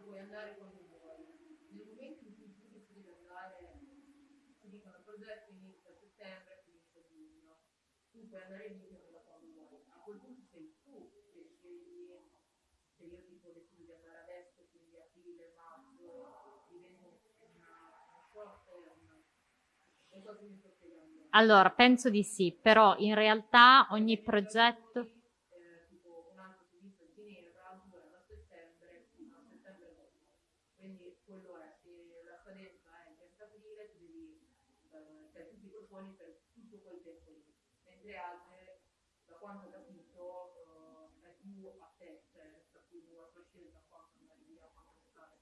puoi andare quando vuoi. Nel momento in cui tu decidi di andare, ti dicono progetto inizia a settembre, tu puoi andare in da quando vuoi. A quel punto sei tu che scegli se io tipo decido di andare adesso, quindi aprile, maggio, divento una, una short term. Non so se mi sto spiegando. Allora, penso di sì, però in realtà ogni progetto... Eh, tipo un altro servizio di Ginevra dura da settembre fino a settembre dopo. Quindi quello è, se la scadenza è il 30 aprile, tu devi, eh, cioè tu ti proponi per tutto quel tempo lì mentre altre, da quanto ho capito, uh, è più a te, cioè resta più a tua scelta quanto andare via, quanto stare.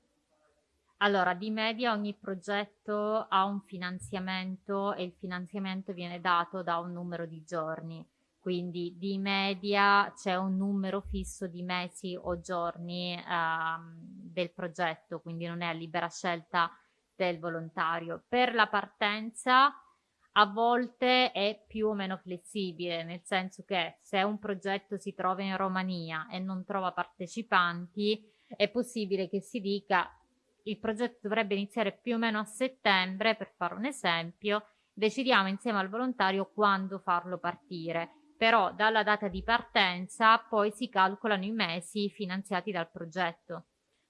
Allora, di media ogni progetto ha un finanziamento e il finanziamento viene dato da un numero di giorni. Quindi di media c'è un numero fisso di mesi o giorni ehm, del progetto, quindi non è a libera scelta del volontario. Per la partenza a volte è più o meno flessibile, nel senso che se un progetto si trova in Romania e non trova partecipanti, è possibile che si dica il progetto dovrebbe iniziare più o meno a settembre, per fare un esempio, decidiamo insieme al volontario quando farlo partire. però dalla data di partenza poi si calcolano i mesi finanziati dal progetto.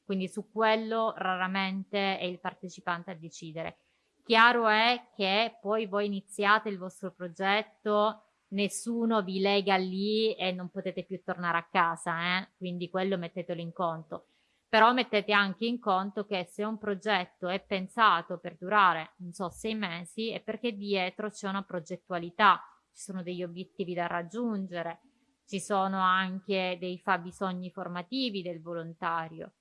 Quindi su quello raramente è il partecipante a decidere. Chiaro è che poi voi iniziate il vostro progetto, nessuno vi lega lì e non potete più tornare a casa, eh? quindi quello mettetelo in conto però mettete anche in conto che se un progetto è pensato per durare, non so, sei mesi, è perché dietro c'è una progettualità, ci sono degli obiettivi da raggiungere, ci sono anche dei fabbisogni formativi del volontario.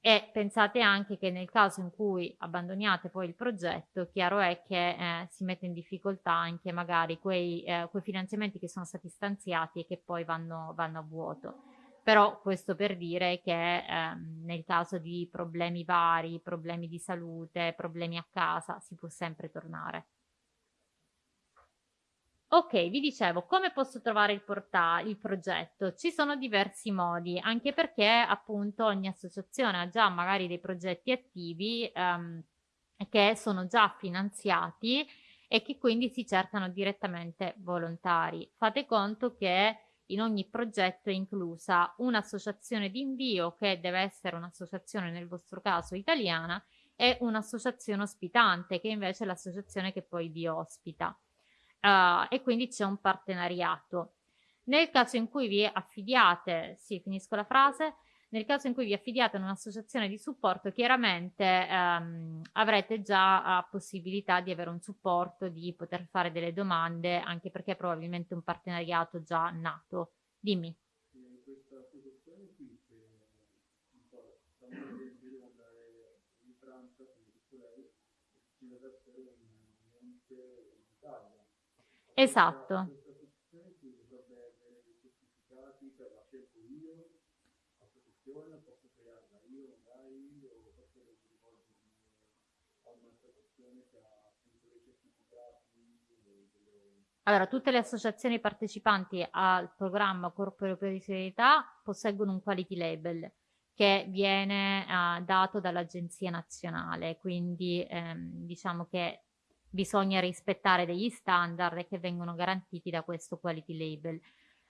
E pensate anche che nel caso in cui abbandoniate poi il progetto, chiaro è che eh, si mette in difficoltà anche magari quei, eh, quei, finanziamenti che sono stati stanziati e che poi vanno, vanno a vuoto però questo per dire che ehm, nel caso di problemi vari, problemi di salute, problemi a casa, si può sempre tornare. Ok, vi dicevo, come posso trovare il, il progetto? Ci sono diversi modi, anche perché appunto ogni associazione ha già magari dei progetti attivi ehm, che sono già finanziati e che quindi si cercano direttamente volontari. Fate conto che in ogni progetto è inclusa un'associazione di invio che deve essere un'associazione nel vostro caso italiana e un'associazione ospitante che invece è l'associazione che poi vi ospita uh, e quindi c'è un partenariato. Nel caso in cui vi affidiate, sì finisco la frase, nel caso in cui vi affidiate a un'associazione di supporto, chiaramente ehm, avrete già uh, possibilità di avere un supporto, di poter fare delle domande, anche perché è probabilmente un partenariato già nato. Dimmi. Questa associazione qui, che andare in Francia, lei, ci deve essere un ente in Italia. Esatto. situazione, posso crearla io magari o posso rivolgermi a un'associazione che ha appunto dei certificati. Delle... Allora, tutte le associazioni partecipanti al programma Corpo Europeo di Solidarietà posseggono un quality label che viene uh, dato dall'Agenzia Nazionale, quindi ehm, diciamo che bisogna rispettare degli standard che vengono garantiti da questo quality label.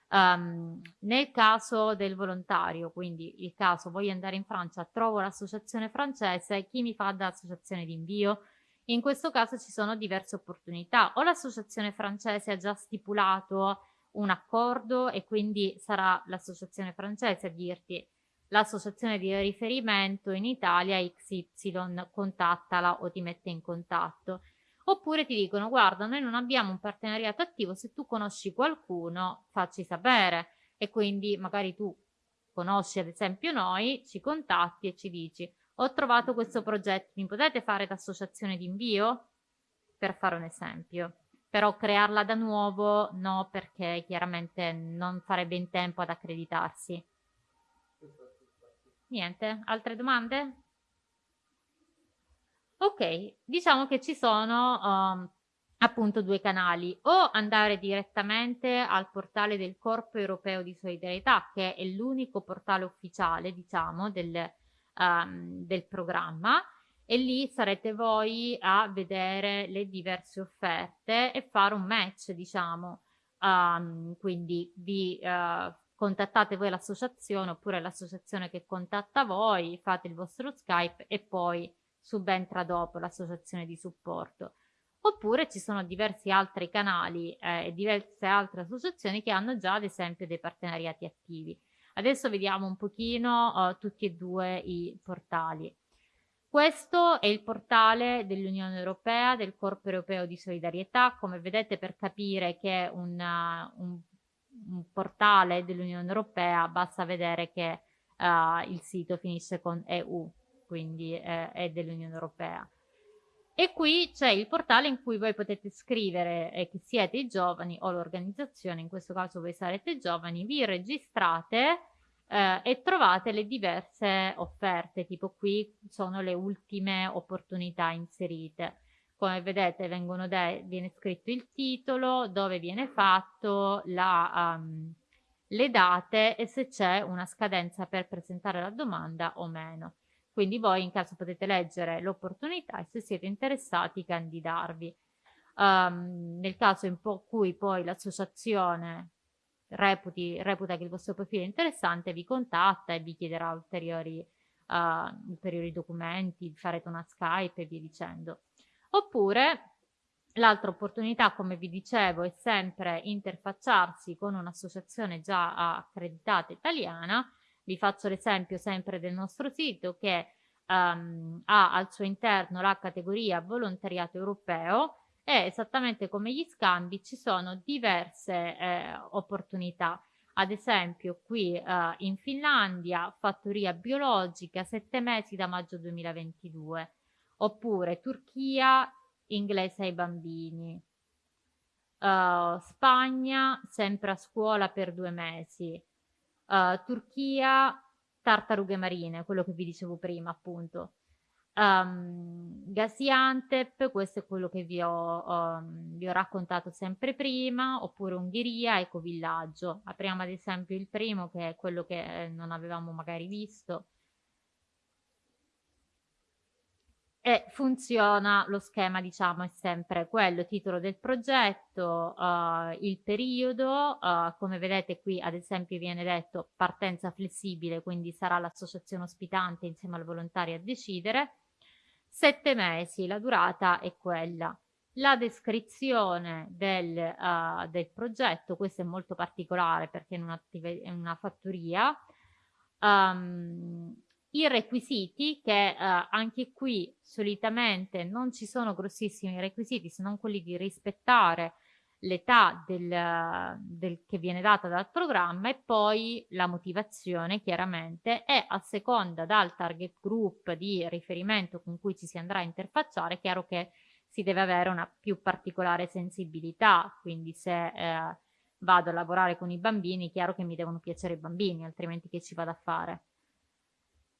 Um, nel caso del volontario, quindi il caso voglio andare in Francia, trovo l'associazione francese, chi mi fa da associazione di invio? In questo caso ci sono diverse opportunità, o l'associazione francese ha già stipulato un accordo e quindi sarà l'associazione francese a dirti l'associazione di riferimento in Italia XY contattala o ti mette in contatto oppure ti dicono guarda noi non abbiamo un partenariato attivo se tu conosci qualcuno facci sapere e quindi magari tu conosci ad esempio noi ci contatti e ci dici ho trovato questo progetto. Mi potete fare l'associazione di invio per fare un esempio. Però crearla da nuovo no perché chiaramente non farebbe in tempo ad accreditarsi. Niente? Altre domande? Ok, diciamo che ci sono um, appunto due canali, o andare direttamente al portale del Corpo Europeo di Solidarietà, che è l'unico portale ufficiale, diciamo, del, um, del programma, e lì sarete voi a vedere le diverse offerte e fare un match, diciamo, um, quindi vi uh, contattate voi l'associazione oppure l'associazione che contatta voi, fate il vostro Skype e poi subentra dopo l'associazione di supporto. Oppure ci sono diversi altri canali eh, e diverse altre associazioni che hanno già ad esempio dei partenariati attivi. Adesso vediamo un pochino uh, tutti e due i portali. Questo è il portale dell'Unione Europea, del Corpo Europeo di Solidarietà. Come vedete per capire che è un, un, un portale dell'Unione Europea basta vedere che uh, il sito finisce con EU quindi eh, è dell'Unione Europea. E qui c'è il portale in cui voi potete scrivere eh, che siete i giovani o l'organizzazione, in questo caso voi sarete giovani, vi registrate eh, e trovate le diverse offerte, tipo qui sono le ultime opportunità inserite. Come vedete viene scritto il titolo, dove viene fatto, la, um, le date e se c'è una scadenza per presentare la domanda o meno. Quindi voi in caso potete leggere l'opportunità e se siete interessati candidarvi. Um, nel caso in cui poi l'associazione reputa che il vostro profilo è interessante, vi contatta e vi chiederà ulteriori, uh, ulteriori documenti, farete una Skype e via dicendo. Oppure L'altra opportunità, come vi dicevo, è sempre interfacciarsi con un'associazione già accreditata italiana. Vi faccio l'esempio sempre del nostro sito che um, ha al suo interno la categoria volontariato europeo e esattamente come gli scambi ci sono diverse eh, opportunità. Ad esempio qui eh, in Finlandia fattoria biologica sette mesi da maggio 2022 oppure Turchia inglese ai bambini. Uh, Spagna sempre a scuola per due mesi. Uh, Turchia tartarughe marine, quello che vi dicevo prima appunto. Um, Gaziantep, questo è quello che vi ho, um, vi ho, raccontato sempre prima, oppure Ungheria, ecovillaggio. Apriamo ad esempio il primo che è quello che non avevamo magari visto. E funziona, lo schema diciamo è sempre quello, titolo del progetto, uh, il periodo, uh, come vedete qui ad esempio viene detto partenza flessibile, quindi sarà l'associazione ospitante insieme al volontario a decidere, sette mesi, la durata è quella. La descrizione del, uh, del progetto, questo è molto particolare perché in, in una fattoria, um, i requisiti che eh, anche qui solitamente non ci sono grossissimi requisiti se non quelli di rispettare l'età del, del, che viene data dal programma e poi la motivazione chiaramente e a seconda dal target group di riferimento con cui ci si andrà a interfacciare è chiaro che si deve avere una più particolare sensibilità. Quindi se eh, vado a lavorare con i bambini è chiaro che mi devono piacere i bambini altrimenti che ci vado a fare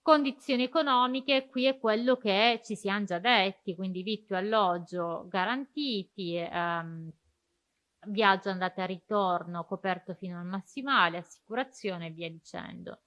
Condizioni economiche, qui è quello che ci siamo già detti, quindi vitto e alloggio garantiti, ehm, viaggio andata e ritorno coperto fino al massimale, assicurazione e via dicendo.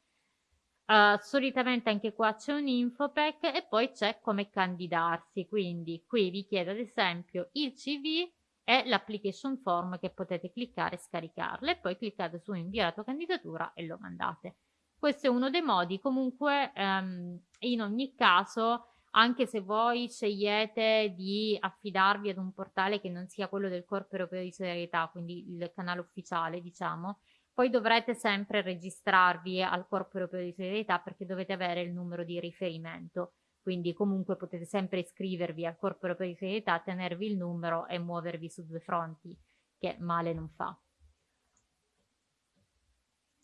Uh, solitamente anche qua c'è un infopack e poi c'è come candidarsi, quindi qui vi chiedo ad esempio il CV e l'application form che potete cliccare e scaricarle poi cliccate su invia la tua candidatura e lo mandate. Questo è uno dei modi, comunque ehm, in ogni caso, anche se voi scegliete di affidarvi ad un portale che non sia quello del Corpo Europeo di Solidarietà, quindi il canale ufficiale, diciamo, poi dovrete sempre registrarvi al Corpo Europeo di Solidarietà perché dovete avere il numero di riferimento. Quindi comunque potete sempre iscrivervi al Corpo Europeo di Solidarietà, tenervi il numero e muovervi su due fronti, che male non fa.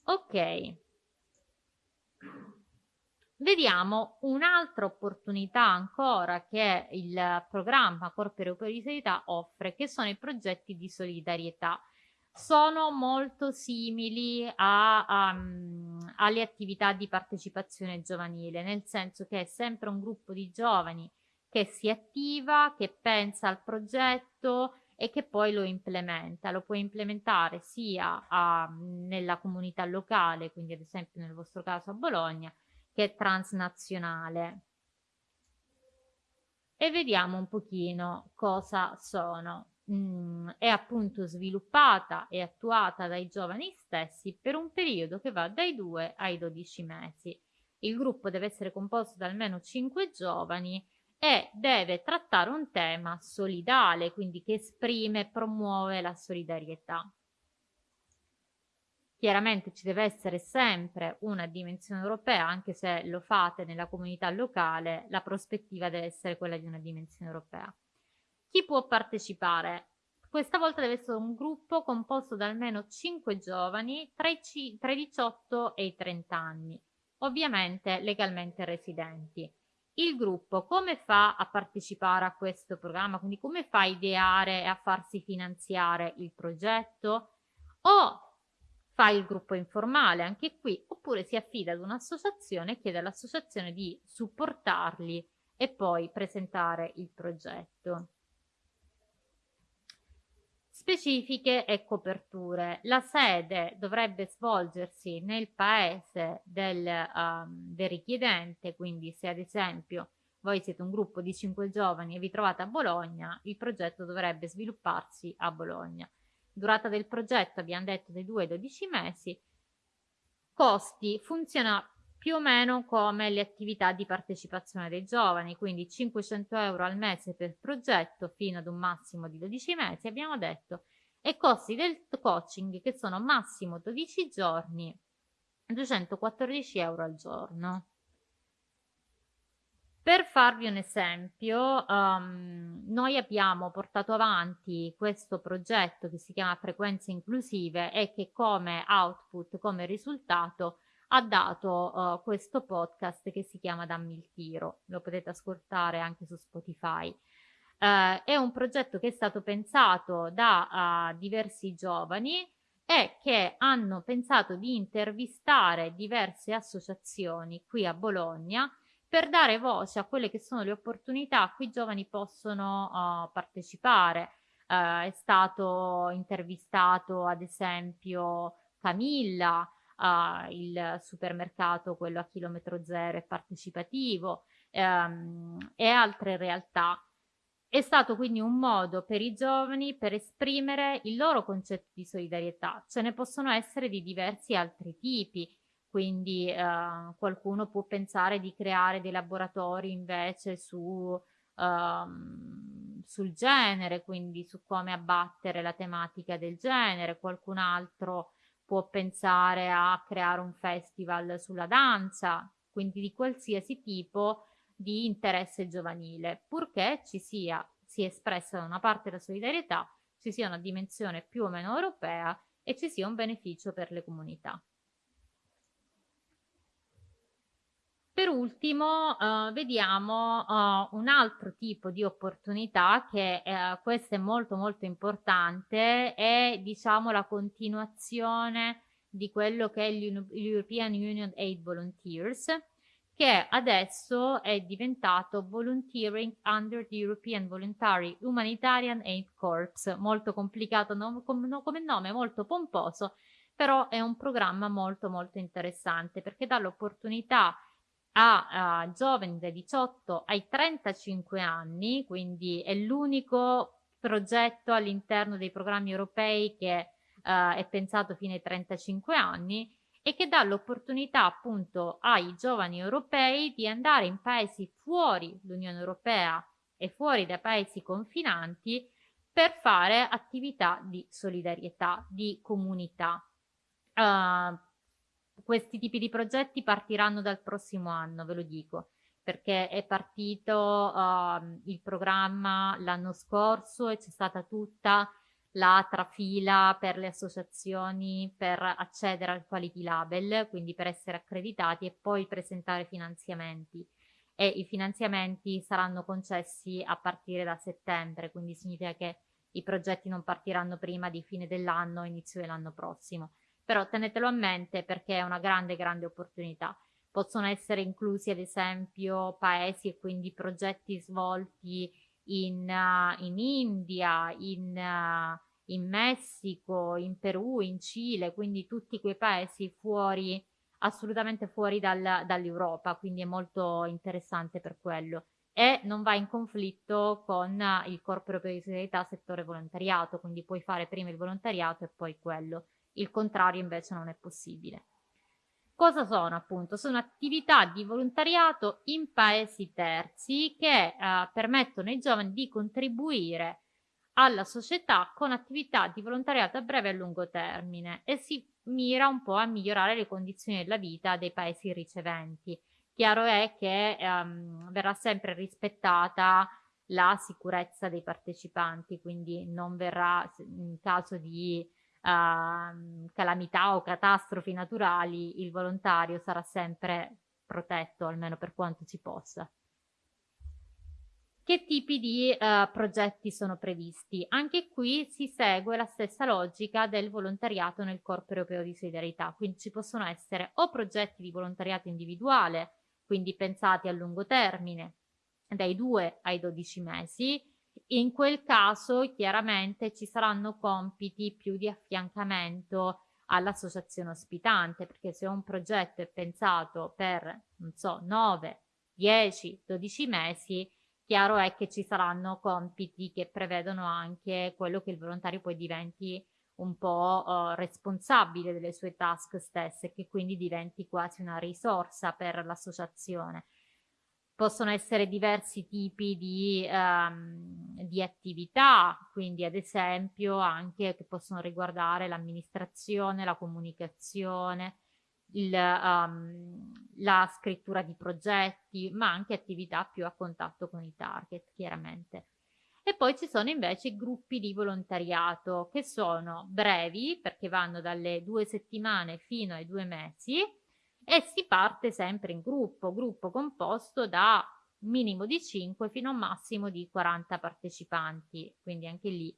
Ok. Vediamo un'altra opportunità ancora che il programma Corpo Europeo di Solidarietà offre, che sono i progetti di solidarietà. Sono molto simili a, um, alle attività di partecipazione giovanile, nel senso che è sempre un gruppo di giovani che si attiva, che pensa al progetto e che poi lo implementa. Lo puoi implementare sia a, nella comunità locale, quindi ad esempio nel vostro caso a Bologna, che transnazionale. E vediamo un pochino cosa sono. Mm, è appunto sviluppata e attuata dai giovani stessi per un periodo che va dai 2 ai 12 mesi. Il gruppo deve essere composto da almeno 5 giovani e deve trattare un tema solidale, quindi che esprime e promuove la solidarietà. Chiaramente ci deve essere sempre una dimensione europea, anche se lo fate nella comunità locale, la prospettiva deve essere quella di una dimensione europea. Chi può partecipare? Questa volta deve essere un gruppo composto da almeno 5 giovani tra i, tra i 18 e i 30 anni, ovviamente legalmente residenti. Il gruppo come fa a partecipare a questo programma? Quindi come fa a ideare e a farsi finanziare il progetto? O fa il gruppo informale anche qui oppure si affida ad un'associazione e chiede all'associazione di supportarli e poi presentare il progetto. Specifiche e coperture. La sede dovrebbe svolgersi nel paese del, um, del richiedente, quindi se ad esempio voi siete un gruppo di 5 giovani e vi trovate a Bologna, il progetto dovrebbe svilupparsi a Bologna. durata del progetto abbiamo detto dai 2 ai 12 mesi, costi funziona più o meno come le attività di partecipazione dei giovani, quindi 500 euro al mese per progetto fino ad un massimo di 12 mesi, abbiamo detto, e costi del coaching che sono massimo 12 giorni, 214 euro al giorno. Per farvi un esempio, um, noi abbiamo portato avanti questo progetto che si chiama Frequenze Inclusive e che come output, come risultato, ha dato uh, questo podcast che si chiama Dammi il tiro. Lo potete ascoltare anche su Spotify. Uh, è un progetto che è stato pensato da uh, diversi giovani e che hanno pensato di intervistare diverse associazioni qui a Bologna per dare voce a quelle che sono le opportunità a cui i giovani possono partecipare. È stato intervistato ad esempio Camilla, uh, il supermercato, quello a chilometro zero è partecipativo um, e altre realtà. È stato quindi un modo per i giovani per esprimere il loro concetto di solidarietà. Ce ne possono essere di diversi altri tipi quindi eh, qualcuno può pensare di creare dei laboratori invece su, um, sul genere, quindi su come abbattere la tematica del genere, qualcun altro può pensare a creare un festival sulla danza, quindi di qualsiasi tipo di interesse giovanile, purché ci sia, sia espressa da una parte la solidarietà, ci sia una dimensione più o meno europea e ci sia un beneficio per le comunità. Per ultimo uh, vediamo uh, un altro tipo di opportunità che uh, questo è molto molto importante, è diciamo la continuazione di quello che è l'European Union Aid Volunteers, che adesso è diventato Volunteering under the European Voluntary Humanitarian Aid Corps, molto complicato no, come, no, come nome, molto pomposo, però è un programma molto molto interessante perché dà l'opportunità a uh, giovani dai 18 ai 35 anni, quindi è l'unico progetto all'interno dei programmi europei che uh, è pensato fino ai 35 anni e che dà l'opportunità appunto ai giovani europei di andare in paesi fuori l'Unione Europea e fuori dai paesi confinanti per fare attività di solidarietà, di comunità. Uh, questi tipi di progetti partiranno dal prossimo anno, ve lo dico, perché è partito uh, il programma l'anno scorso e c'è stata tutta la trafila per le associazioni per accedere al quality label, quindi per essere accreditati e poi presentare finanziamenti. E i finanziamenti saranno concessi a partire da settembre, quindi significa che i progetti non partiranno prima di fine dell'anno, inizio dell'anno prossimo però tenetelo a mente perché è una grande grande opportunità. Possono essere inclusi ad esempio paesi e quindi progetti svolti in, uh, in India, in, uh, in Messico, in Perù, in Cile, quindi tutti quei paesi fuori, assolutamente fuori dal, dall'Europa, quindi è molto interessante per quello e non va in conflitto con il Corpo Europeo di Solidarietà settore volontariato, quindi puoi fare prima il volontariato e poi quello. Il contrario invece non è possibile. Cosa sono appunto? Sono attività di volontariato in paesi terzi che eh, permettono ai giovani di contribuire alla società con attività di volontariato a breve e a lungo termine e si mira un po' a migliorare le condizioni della vita dei paesi riceventi. Chiaro è che ehm, verrà sempre rispettata la sicurezza dei partecipanti, quindi non verrà in caso di uh, calamità o catastrofi naturali, il volontario sarà sempre protetto, almeno per quanto si possa. Che tipi di uh, progetti sono previsti? Anche qui si segue la stessa logica del volontariato nel Corpo Europeo di Solidarietà, quindi ci possono essere o progetti di volontariato individuale, quindi pensati a lungo termine, dai 2 ai 12 mesi, in quel caso chiaramente ci saranno compiti più di affiancamento all'associazione ospitante, perché se un progetto è pensato per, non so, 9, 10, 12 mesi, chiaro è che ci saranno compiti che prevedono anche quello che il volontario poi diventi un po' uh, responsabile delle sue task stesse che quindi diventi quasi una risorsa per l'associazione. Possono essere diversi tipi di, um, di attività, quindi ad esempio anche che possono riguardare l'amministrazione, la comunicazione, il, um, la scrittura di progetti, ma anche attività più a contatto con i target, chiaramente. E poi ci sono invece gruppi di volontariato che sono brevi perché vanno dalle due settimane fino ai due mesi e si parte sempre in gruppo, gruppo composto da minimo di 5 fino a un massimo di 40 partecipanti, quindi anche lì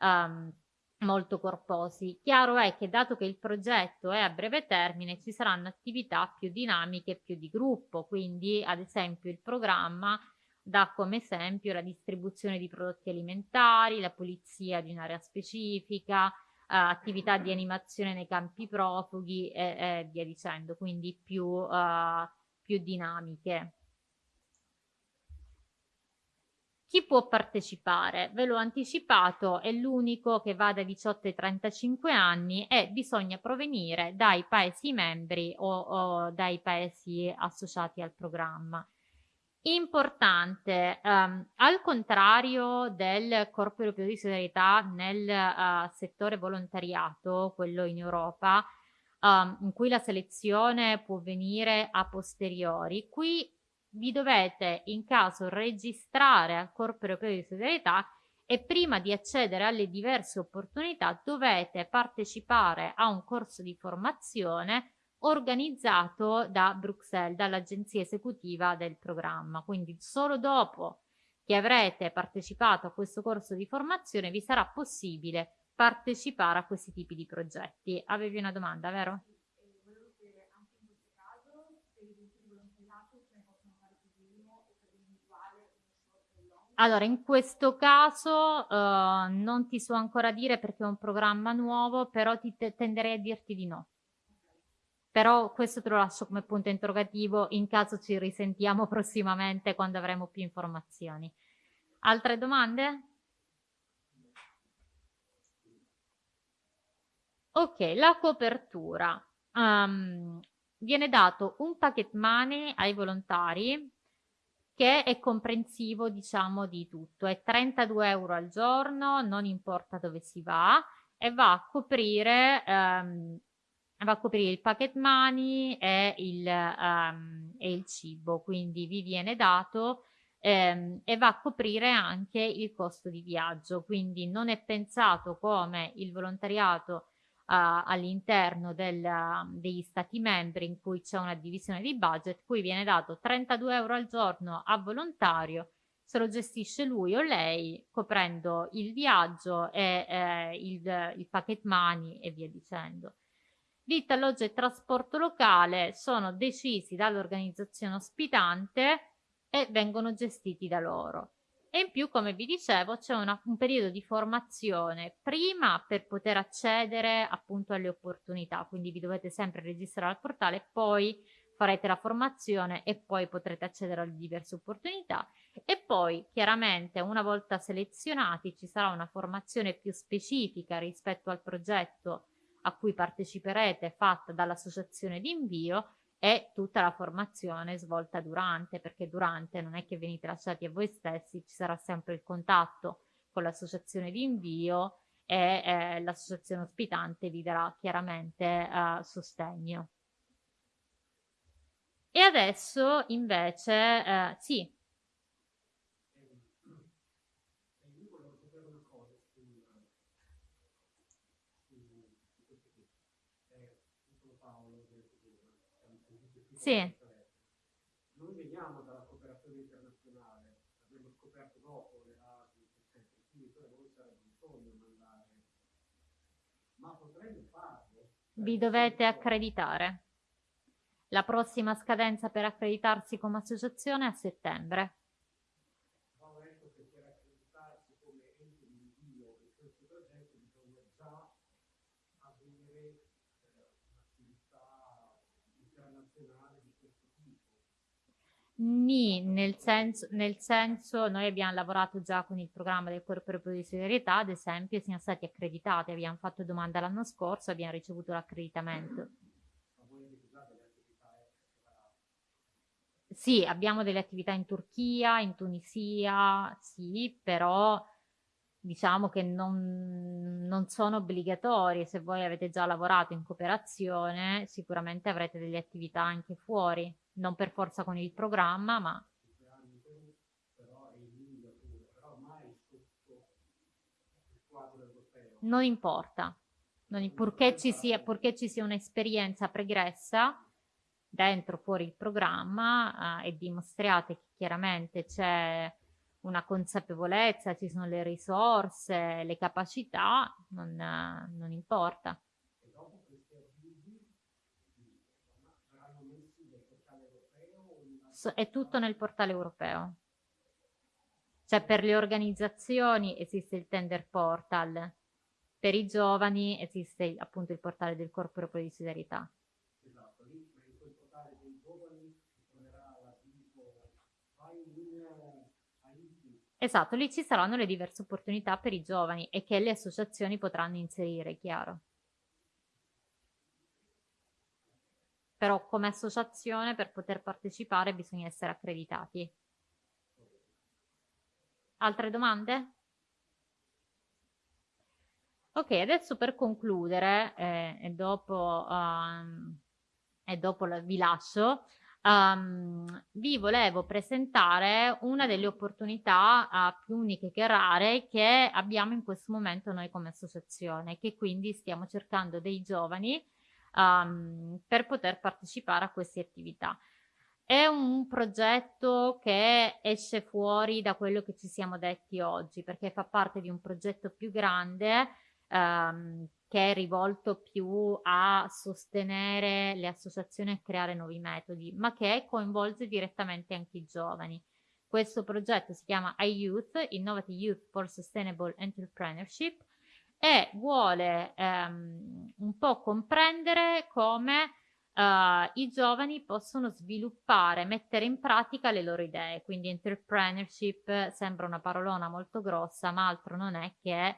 um, molto corposi. Chiaro è che dato che il progetto è a breve termine ci saranno attività più dinamiche, più di gruppo, quindi ad esempio il programma dà come esempio la distribuzione di prodotti alimentari, la pulizia di un'area specifica, attività di animazione nei campi profughi e, e via dicendo, quindi più, eh, più dinamiche. Chi può partecipare? Ve l'ho anticipato, è l'unico che va da 18 ai 35 anni e bisogna provenire dai paesi membri o, o dai paesi associati al programma. Importante, um, al contrario del Corpo Europeo di Solidarietà nel uh, settore volontariato, quello in Europa, um, in cui la selezione può venire a posteriori, qui vi dovete in caso registrare al Corpo Europeo di Solidarietà e prima di accedere alle diverse opportunità dovete partecipare a un corso di formazione organizzato da Bruxelles, dall'agenzia esecutiva del programma. Quindi solo dopo che avrete partecipato a questo corso di formazione vi sarà possibile partecipare a questi tipi di progetti. Avevi una domanda, vero? Allora, in questo caso uh, non ti so ancora dire perché è un programma nuovo, però ti tenderei a dirti di no però questo te lo lascio come punto interrogativo in caso ci risentiamo [laughs] prossimamente quando avremo più informazioni. Altre domande? Ok, la copertura. Um, viene dato un packet money ai volontari che è comprensivo diciamo di tutto, è 32 euro al giorno, non importa dove si va e va a coprire um, va a coprire il pocket money e il, um, e il cibo, quindi vi viene dato ehm, e va a coprire anche il costo di viaggio, quindi non è pensato come il volontariato Uh, all'interno degli stati membri in cui c'è una divisione di budget, cui viene dato 32 euro al giorno a volontario, se lo gestisce lui o lei, coprendo il viaggio e eh, il, il packet money e via dicendo. Vitto, alloggio e trasporto locale sono decisi dall'organizzazione ospitante e vengono gestiti da loro. E in più, come vi dicevo, c'è un periodo di formazione prima per poter accedere appunto alle opportunità, quindi vi dovete sempre registrare al portale, poi farete la formazione e poi potrete accedere alle diverse opportunità e poi chiaramente una volta selezionati ci sarà una formazione più specifica rispetto al progetto a cui parteciperete fatta dall'associazione di invio e tutta la formazione svolta durante, perché durante non è che venite lasciati a voi stessi, ci sarà sempre il contatto con l'associazione di invio e eh, l'associazione ospitante vi darà chiaramente eh, sostegno. E adesso invece, eh, sì, Sì. Noi veniamo dalla cooperazione internazionale, abbiamo scoperto dopo le ASI, eccetera, quindi per voi sarebbe un sogno mandare. Ma potremmo farlo. Vi dovete accreditare. La prossima scadenza per accreditarsi come associazione è a settembre. Nì, nel senso, nel senso, noi abbiamo lavorato già con il programma del corpo europeo di solidarietà, ad esempio, siamo stati accreditati, abbiamo fatto domanda l'anno scorso, abbiamo ricevuto l'accreditamento. Sì, abbiamo delle attività in Turchia, in Tunisia, sì, però diciamo che non, non, sono obbligatorie. Se voi avete già lavorato in cooperazione, sicuramente avrete delle attività anche fuori, non per forza con il programma, ma... Non importa, non, purché, ci sia, sia un'esperienza pregressa dentro fuori il programma eh, e dimostriate che chiaramente c'è una consapevolezza, ci sono le risorse, le capacità, non, non importa. è tutto nel portale europeo. Cioè per le organizzazioni esiste il tender portal, per i giovani esiste appunto il portale del corpo europeo di solidarietà. Esatto, lì in quel portale dei giovani si troverà la Esatto, lì ci saranno le diverse opportunità per i giovani e che le associazioni potranno inserire, chiaro. Però come associazione per poter partecipare bisogna essere accreditati. Altre domande? Ok, adesso per concludere eh, e dopo, um, e dopo vi lascio, um, vi volevo presentare una delle opportunità uh, più uniche che rare che abbiamo in questo momento noi come associazione, che quindi stiamo cercando dei giovani um, per poter partecipare a queste attività. È un progetto che esce fuori da quello che ci siamo detti oggi, perché fa parte di un progetto più grande um, che è rivolto più a sostenere le associazioni e creare nuovi metodi, ma che coinvolge direttamente anche i giovani. Questo progetto si chiama iYouth, Innovative Youth for Sustainable Entrepreneurship, e vuole ehm, un po' comprendere come Uh, i giovani possono sviluppare, mettere in pratica le loro idee. Quindi entrepreneurship sembra una parolona molto grossa, ma altro non è che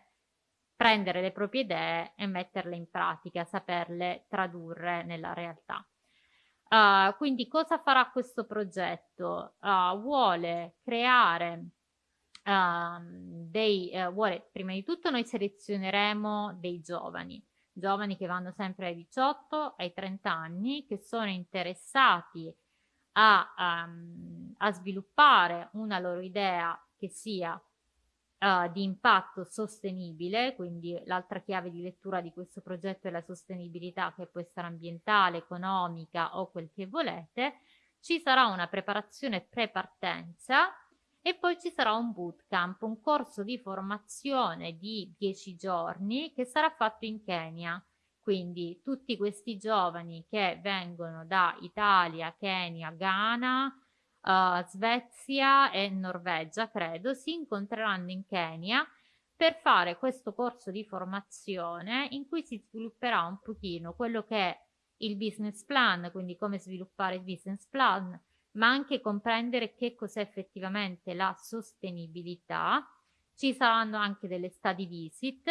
prendere le proprie idee e metterle in pratica, saperle tradurre nella realtà. Uh, quindi cosa farà questo progetto? Uh, vuole creare uh, dei, vuole, prima di tutto noi selezioneremo dei giovani, giovani che vanno sempre ai 18, ai 30 anni, che sono interessati a, um, a sviluppare una loro idea che sia uh, di impatto sostenibile, quindi l'altra chiave di lettura di questo progetto è la sostenibilità che può essere ambientale, economica o quel che volete, ci sarà una preparazione pre-partenza e poi ci sarà un bootcamp, un corso di formazione di 10 giorni che sarà fatto in Kenya. Quindi tutti questi giovani che vengono da Italia, Kenya, Ghana, uh, Svezia e Norvegia, credo, si incontreranno in Kenya per fare questo corso di formazione in cui si svilupperà un pochino quello che è il business plan, quindi come sviluppare il business plan, ma anche comprendere che cos'è effettivamente la sostenibilità. Ci saranno anche delle study visit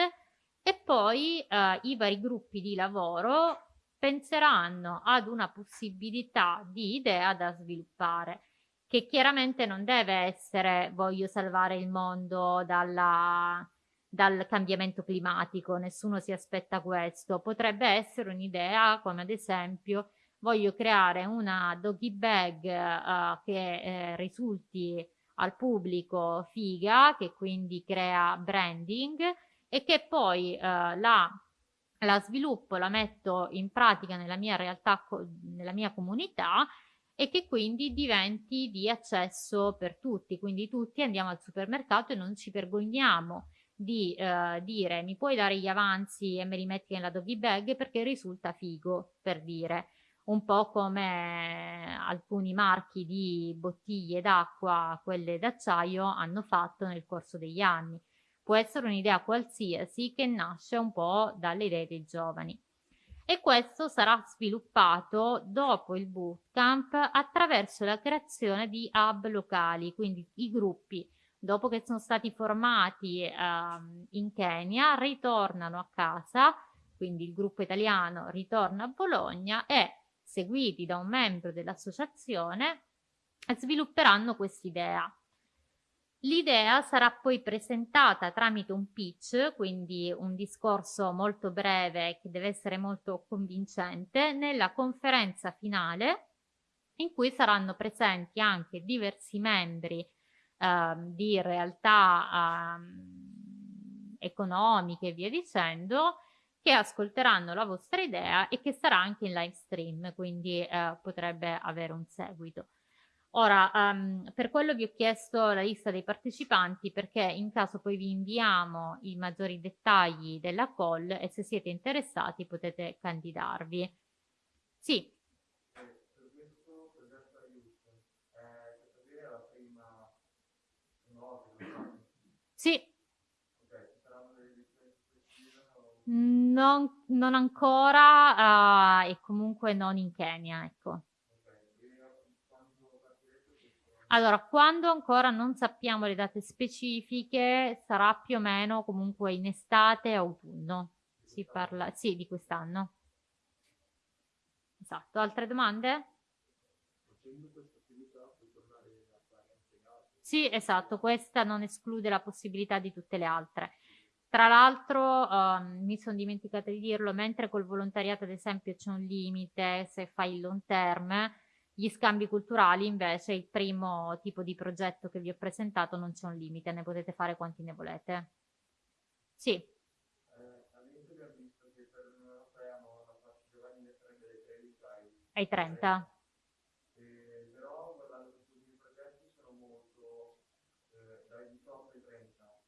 e poi eh, i vari gruppi di lavoro penseranno ad una possibilità di idea da sviluppare che chiaramente non deve essere voglio salvare il mondo dalla, dal cambiamento climatico, nessuno si aspetta questo, potrebbe essere un'idea come ad esempio voglio creare una doggy bag uh, che eh, risulti al pubblico figa, che quindi crea branding e che poi uh, la, la sviluppo, la metto in pratica nella mia realtà, nella mia comunità e che quindi diventi di accesso per tutti, quindi tutti andiamo al supermercato e non ci vergogniamo di eh, dire mi puoi dare gli avanzi e me li metti nella doggy bag perché risulta figo, per dire un po' come alcuni marchi di bottiglie d'acqua, quelle d'acciaio, hanno fatto nel corso degli anni. Può essere un'idea qualsiasi che nasce un po' dalle idee dei giovani. E questo sarà sviluppato dopo il bootcamp attraverso la creazione di hub locali, quindi i gruppi dopo che sono stati formati eh, in Kenya ritornano a casa, quindi il gruppo italiano ritorna a Bologna e seguiti da un membro dell'associazione svilupperanno quest'idea. L'idea sarà poi presentata tramite un pitch, quindi un discorso molto breve che deve essere molto convincente, nella conferenza finale in cui saranno presenti anche diversi membri eh, di realtà eh, economiche e via dicendo che ascolteranno la vostra idea e che sarà anche in live stream, quindi eh, potrebbe avere un seguito. Ora, um, per quello vi ho chiesto la lista dei partecipanti perché in caso poi vi inviamo i maggiori dettagli della call e se siete interessati potete candidarvi. Sì. Sì. Non, non ancora uh, e comunque non in Kenya, ecco. Allora, quando ancora non sappiamo le date specifiche, sarà più o meno comunque in estate autunno. Si parla, sì, di quest'anno. Esatto. Altre domande? Sì, esatto, questa non esclude la possibilità di tutte le altre. Tra l'altro, um, mi sono dimenticata di dirlo, mentre col volontariato ad esempio c'è un limite se fai il long term, gli scambi culturali invece, il primo tipo di progetto che vi ho presentato, non c'è un limite, ne potete fare quanti ne volete. Sì. Eh, ai 30. Eh, però guardando questi progetti sono molto eh, dai 18 ai 30.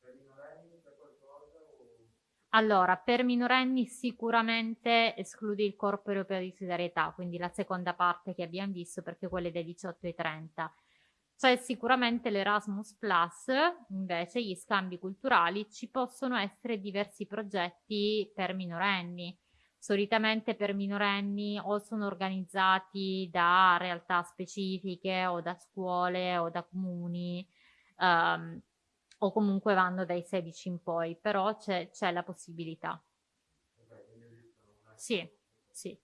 Per minorenni c'è qualcosa o... Allora, per minorenni sicuramente escludi il corpo europeo di solidarietà, quindi la seconda parte che abbiamo visto perché quelle dai 18 ai 30. C'è sicuramente l'Erasmus Plus, invece gli scambi culturali, ci possono essere diversi progetti per minorenni. Solitamente per minorenni o sono organizzati da realtà specifiche o da scuole o da comuni. Um, o comunque vanno dai 16 in poi, però c'è, la possibilità. Sì, sì.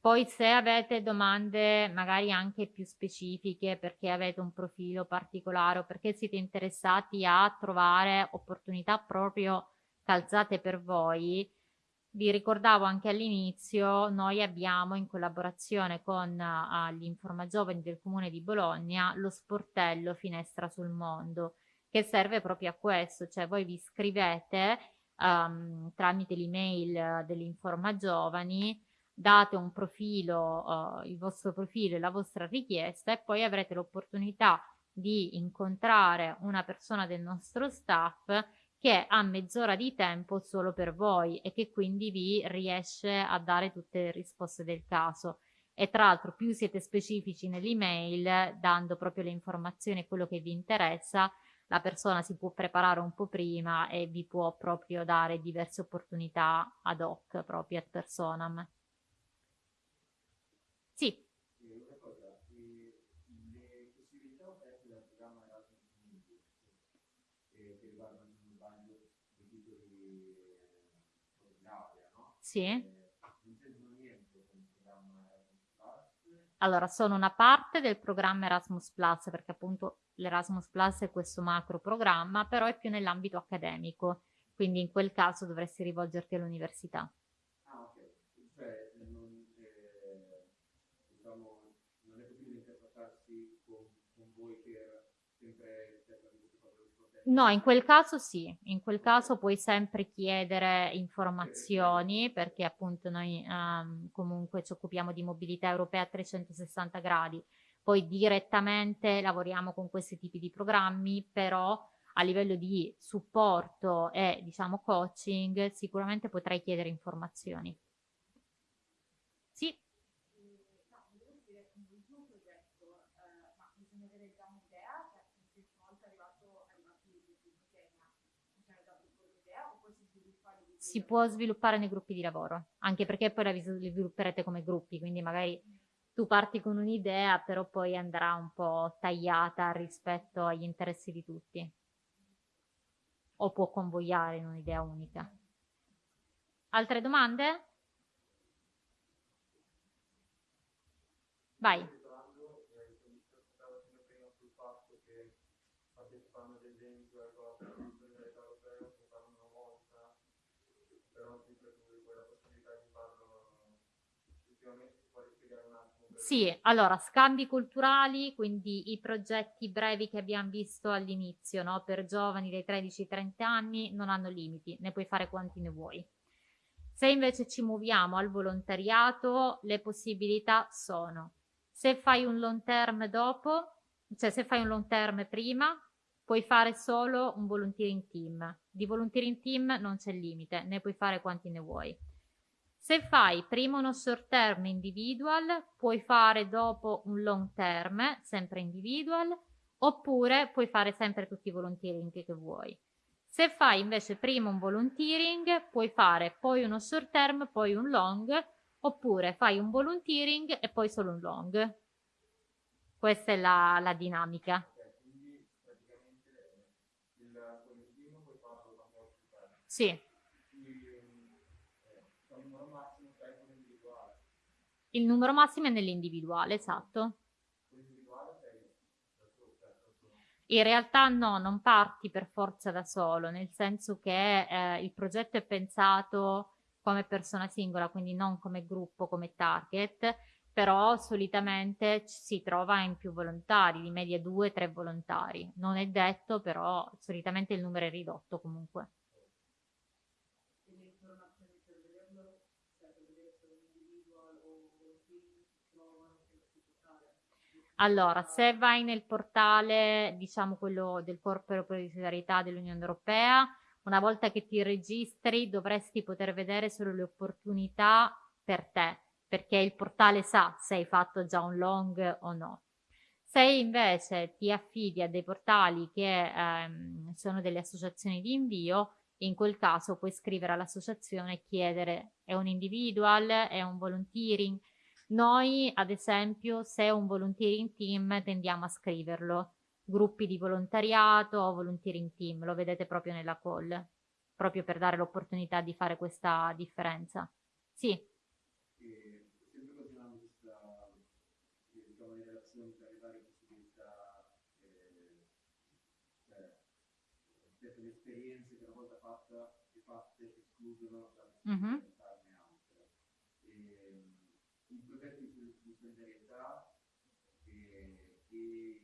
Poi se avete domande magari anche più specifiche perché avete un profilo particolare o perché siete interessati a trovare opportunità proprio calzate per voi, vi ricordavo anche all'inizio, noi abbiamo in collaborazione con uh, gli Informagiovani del Comune di Bologna lo sportello Finestra sul Mondo che serve proprio a questo, cioè voi vi iscrivete um, tramite l'email dell'Informa Giovani, date un profilo, uh, il vostro profilo e la vostra richiesta e poi avrete l'opportunità di incontrare una persona del nostro staff che ha mezz'ora di tempo solo per voi e che quindi vi riesce a dare tutte le risposte del caso. E tra l'altro più siete specifici nell'email dando proprio le informazioni e quello che vi interessa la persona si può preparare un po' prima e vi può proprio dare diverse opportunità ad hoc proprio ad personam. Sì. Sì. Allora, sono una parte del programma Erasmus Plus perché appunto l'Erasmus Plus è questo macro programma, però è più nell'ambito accademico, quindi in quel caso dovresti rivolgerti all'università. Ah, ok. Cioè, non, eh, diciamo, non è possibile interfacciarsi con, con voi per sempre No, in quel caso sì, in quel caso puoi sempre chiedere informazioni perché appunto noi um, comunque ci occupiamo di mobilità europea a 360 gradi, poi direttamente lavoriamo con questi tipi di programmi, però a livello di supporto e diciamo coaching sicuramente potrai chiedere informazioni. Sì. Si può sviluppare nei gruppi di lavoro, anche perché poi la svilupperete come gruppi, quindi magari tu parti con un'idea, però poi andrà un po' tagliata rispetto agli interessi di tutti. O può convogliare in un'idea unica. Altre domande? Vai. Sì, allora, scambi culturali, quindi i progetti brevi che abbiamo visto all'inizio, no? per giovani dai 13 ai 30 anni, non hanno limiti, ne puoi fare quanti ne vuoi. Se invece ci muoviamo al volontariato, le possibilità sono, se fai un long term dopo, cioè se fai un long term prima, puoi fare solo un volunteering team. Di volunteering team non c'è limite, ne puoi fare quanti ne vuoi. Se fai prima uno short term individual, puoi fare dopo un long term, sempre individual, oppure puoi fare sempre tutti i volunteering che vuoi. Se fai invece prima un volunteering, puoi fare poi uno short term, poi un long, oppure fai un volunteering e poi solo un long. Questa è la, la dinamica. Sì. Il numero massimo è nell'individuale, esatto. In realtà no, non parti per forza da solo, nel senso che eh, il progetto è pensato come persona singola, quindi non come gruppo, come target, però solitamente si trova in più volontari, di media due, tre volontari. Non è detto, però solitamente il numero è ridotto comunque. Allora, se vai nel portale, diciamo quello del Corpo Europeo di Solidarietà dell'Unione Europea, una volta che ti registri dovresti poter vedere solo le opportunità per te, perché il portale sa se hai fatto già un long o no. Se invece ti affidi a dei portali che ehm, sono delle associazioni di invio, in quel caso puoi scrivere all'associazione e chiedere è un individual, è un volunteering. Noi, ad esempio, se un volunteering team, tendiamo a scriverlo gruppi di volontariato o volunteering team, lo vedete proprio nella call, proprio per dare l'opportunità di fare questa differenza. Sì. E, sempre continuando questa, diciamo, le relazioni tra le varie possibilità, eh, cioè, rispetto alle esperienze che una volta fatta, fatte escludono da mm -hmm. altre. E, in progetti di solidarietà e, e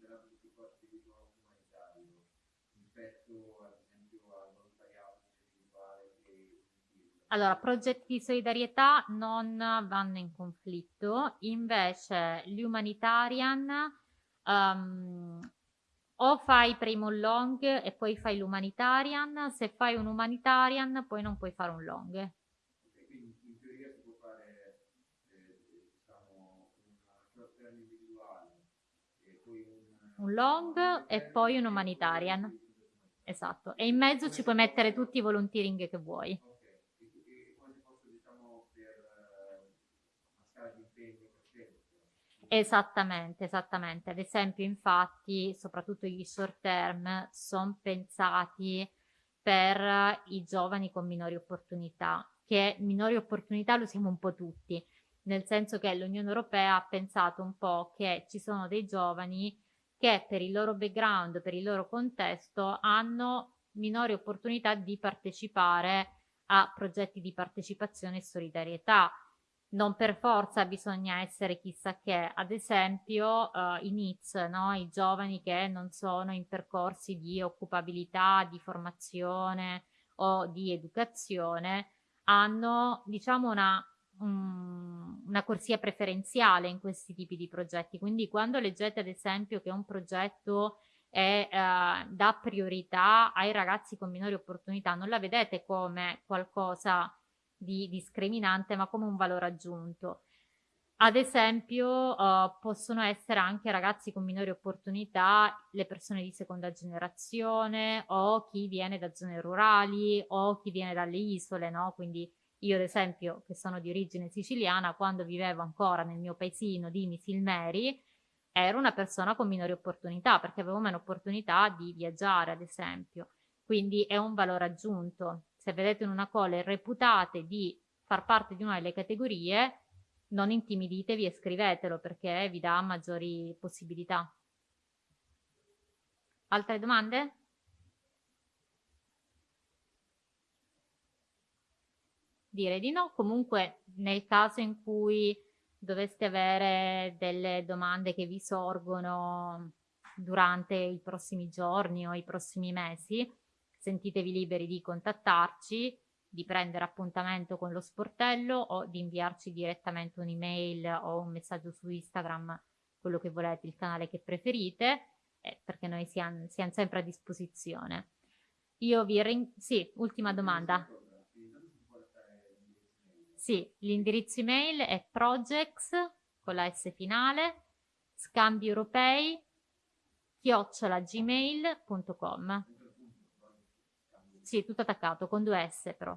il volontariato di supporto umanitario rispetto ad esempio al volontariato individuale e allora, progetti di solidarietà non vanno in conflitto, invece gli humanitarian um, o fai prima un long e poi fai l'humanitarian, se fai un humanitarian poi non puoi fare un long. Un long e poi un humanitarian. Esatto. E in mezzo ci puoi mettere tutti i volunteering che vuoi. Esattamente, esattamente. Ad esempio, infatti, soprattutto gli short term sono pensati per i giovani con minori opportunità, che minori opportunità lo siamo un po' tutti, nel senso che l'Unione Europea ha pensato un po' che ci sono dei giovani che per il loro background, per il loro contesto, hanno minori opportunità di partecipare a progetti di partecipazione e solidarietà. Non per forza bisogna essere chissà che, ad esempio uh, i NITS, no? i giovani che non sono in percorsi di occupabilità, di formazione o di educazione, hanno diciamo una um, una corsia preferenziale in questi tipi di progetti. Quindi quando leggete ad esempio che un progetto è, eh, dà priorità ai ragazzi con minori opportunità, non la vedete come qualcosa di discriminante, ma come un valore aggiunto. ad esempio uh, possono essere anche ragazzi con minori opportunità, le persone di seconda generazione o chi viene da zone rurali o chi viene dalle isole, no? Quindi io ad esempio che sono di origine siciliana, quando vivevo ancora nel mio paesino di Misilmeri, ero una persona con minori opportunità perché avevo meno opportunità di viaggiare ad esempio. Quindi è un valore aggiunto. Se vedete in una call reputate di far parte di una delle categorie, non intimiditevi e scrivetelo perché vi dà maggiori possibilità. Altre domande? Direi di no, comunque nel caso in cui doveste avere delle domande che vi sorgono durante i prossimi giorni o i prossimi mesi, sentitevi liberi di contattarci di prendere appuntamento con lo sportello o di inviarci direttamente un'email o un messaggio su Instagram, quello che volete, il canale che preferite, eh, perché noi siamo, siamo, sempre a disposizione. Io vi ringrazio. Sì, ultima domanda. Sì, l'indirizzo email è projects con la S finale, scambi europei, chiocciolagmail.com. Sì, tutto attaccato, con due S però.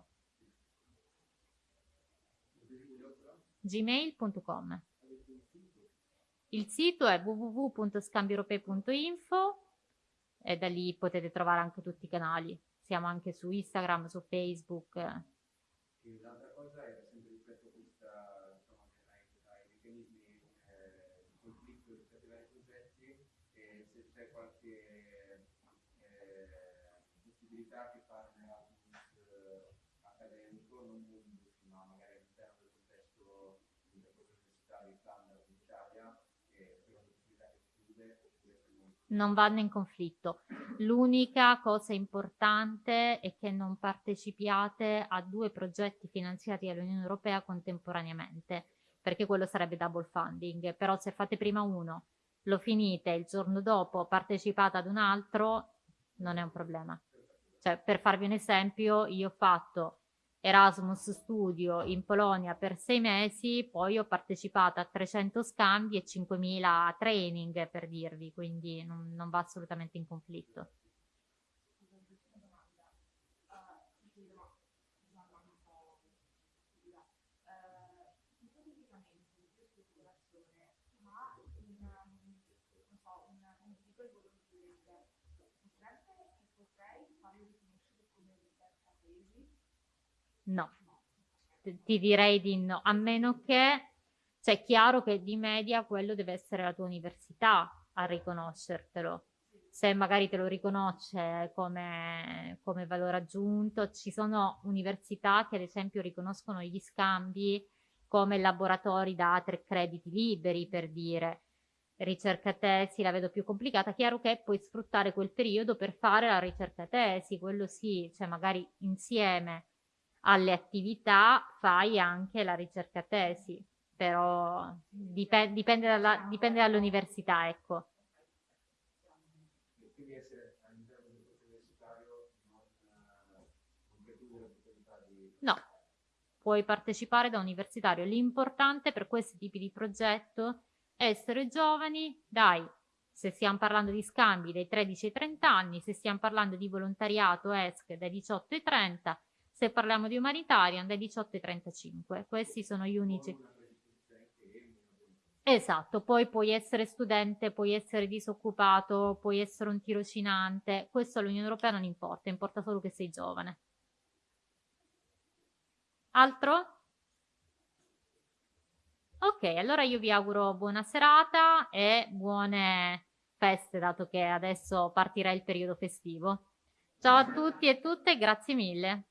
gmail.com Il sito è www.scambieuropei.info e da lì potete trovare anche tutti i canali. Siamo anche su Instagram, su Facebook. L'altra cosa è sempre rispetto a questa, insomma, ai, ai meccanismi eh, di conflitto rispetto ai vari progetti, e se c'è qualche eh, possibilità che fare un Erasmus eh, accademico, non Mundus, ma magari all'interno del contesto un percorso universitario standard in Italia, che è possibilità che chiude non vanno in conflitto. L'unica cosa importante è che non partecipiate a due progetti finanziati dall'Unione Europea contemporaneamente, perché quello sarebbe double funding, però se fate prima uno, lo finite, il giorno dopo partecipate ad un altro, non è un problema. Cioè, per farvi un esempio, io ho fatto Erasmus Studio in Polonia per sei mesi, poi ho partecipato a 300 scambi e 5.000 training per dirvi, quindi non, non va assolutamente in conflitto. No, ti direi di no, a meno che, cioè è chiaro che di media quello deve essere la tua università a riconoscertelo. Se magari te lo riconosce come, come valore aggiunto, ci sono università che ad esempio riconoscono gli scambi come laboratori da tre crediti liberi, per dire. Ricerca tesi la vedo più complicata, chiaro che puoi sfruttare quel periodo per fare la ricerca tesi, quello sì, cioè magari insieme alle attività fai anche la ricerca tesi, però dipende, dipende, dalla, dipende dall'università, ecco. No, puoi partecipare da universitario. L'importante per questi tipi di progetto è essere giovani, dai, se stiamo parlando di scambi dai 13 ai 30 anni, se stiamo parlando di volontariato ESC dai 18 ai 30, se parliamo di humanitarian dai 18 ai 35. Questi sono gli unici. Esatto, poi puoi essere studente, puoi essere disoccupato, puoi essere un tirocinante, questo all'Unione Europea non importa, importa solo che sei giovane. Altro? Ok, allora io vi auguro buona serata e buone feste, dato che adesso partirà il periodo festivo. Ciao a tutti e tutte, grazie mille.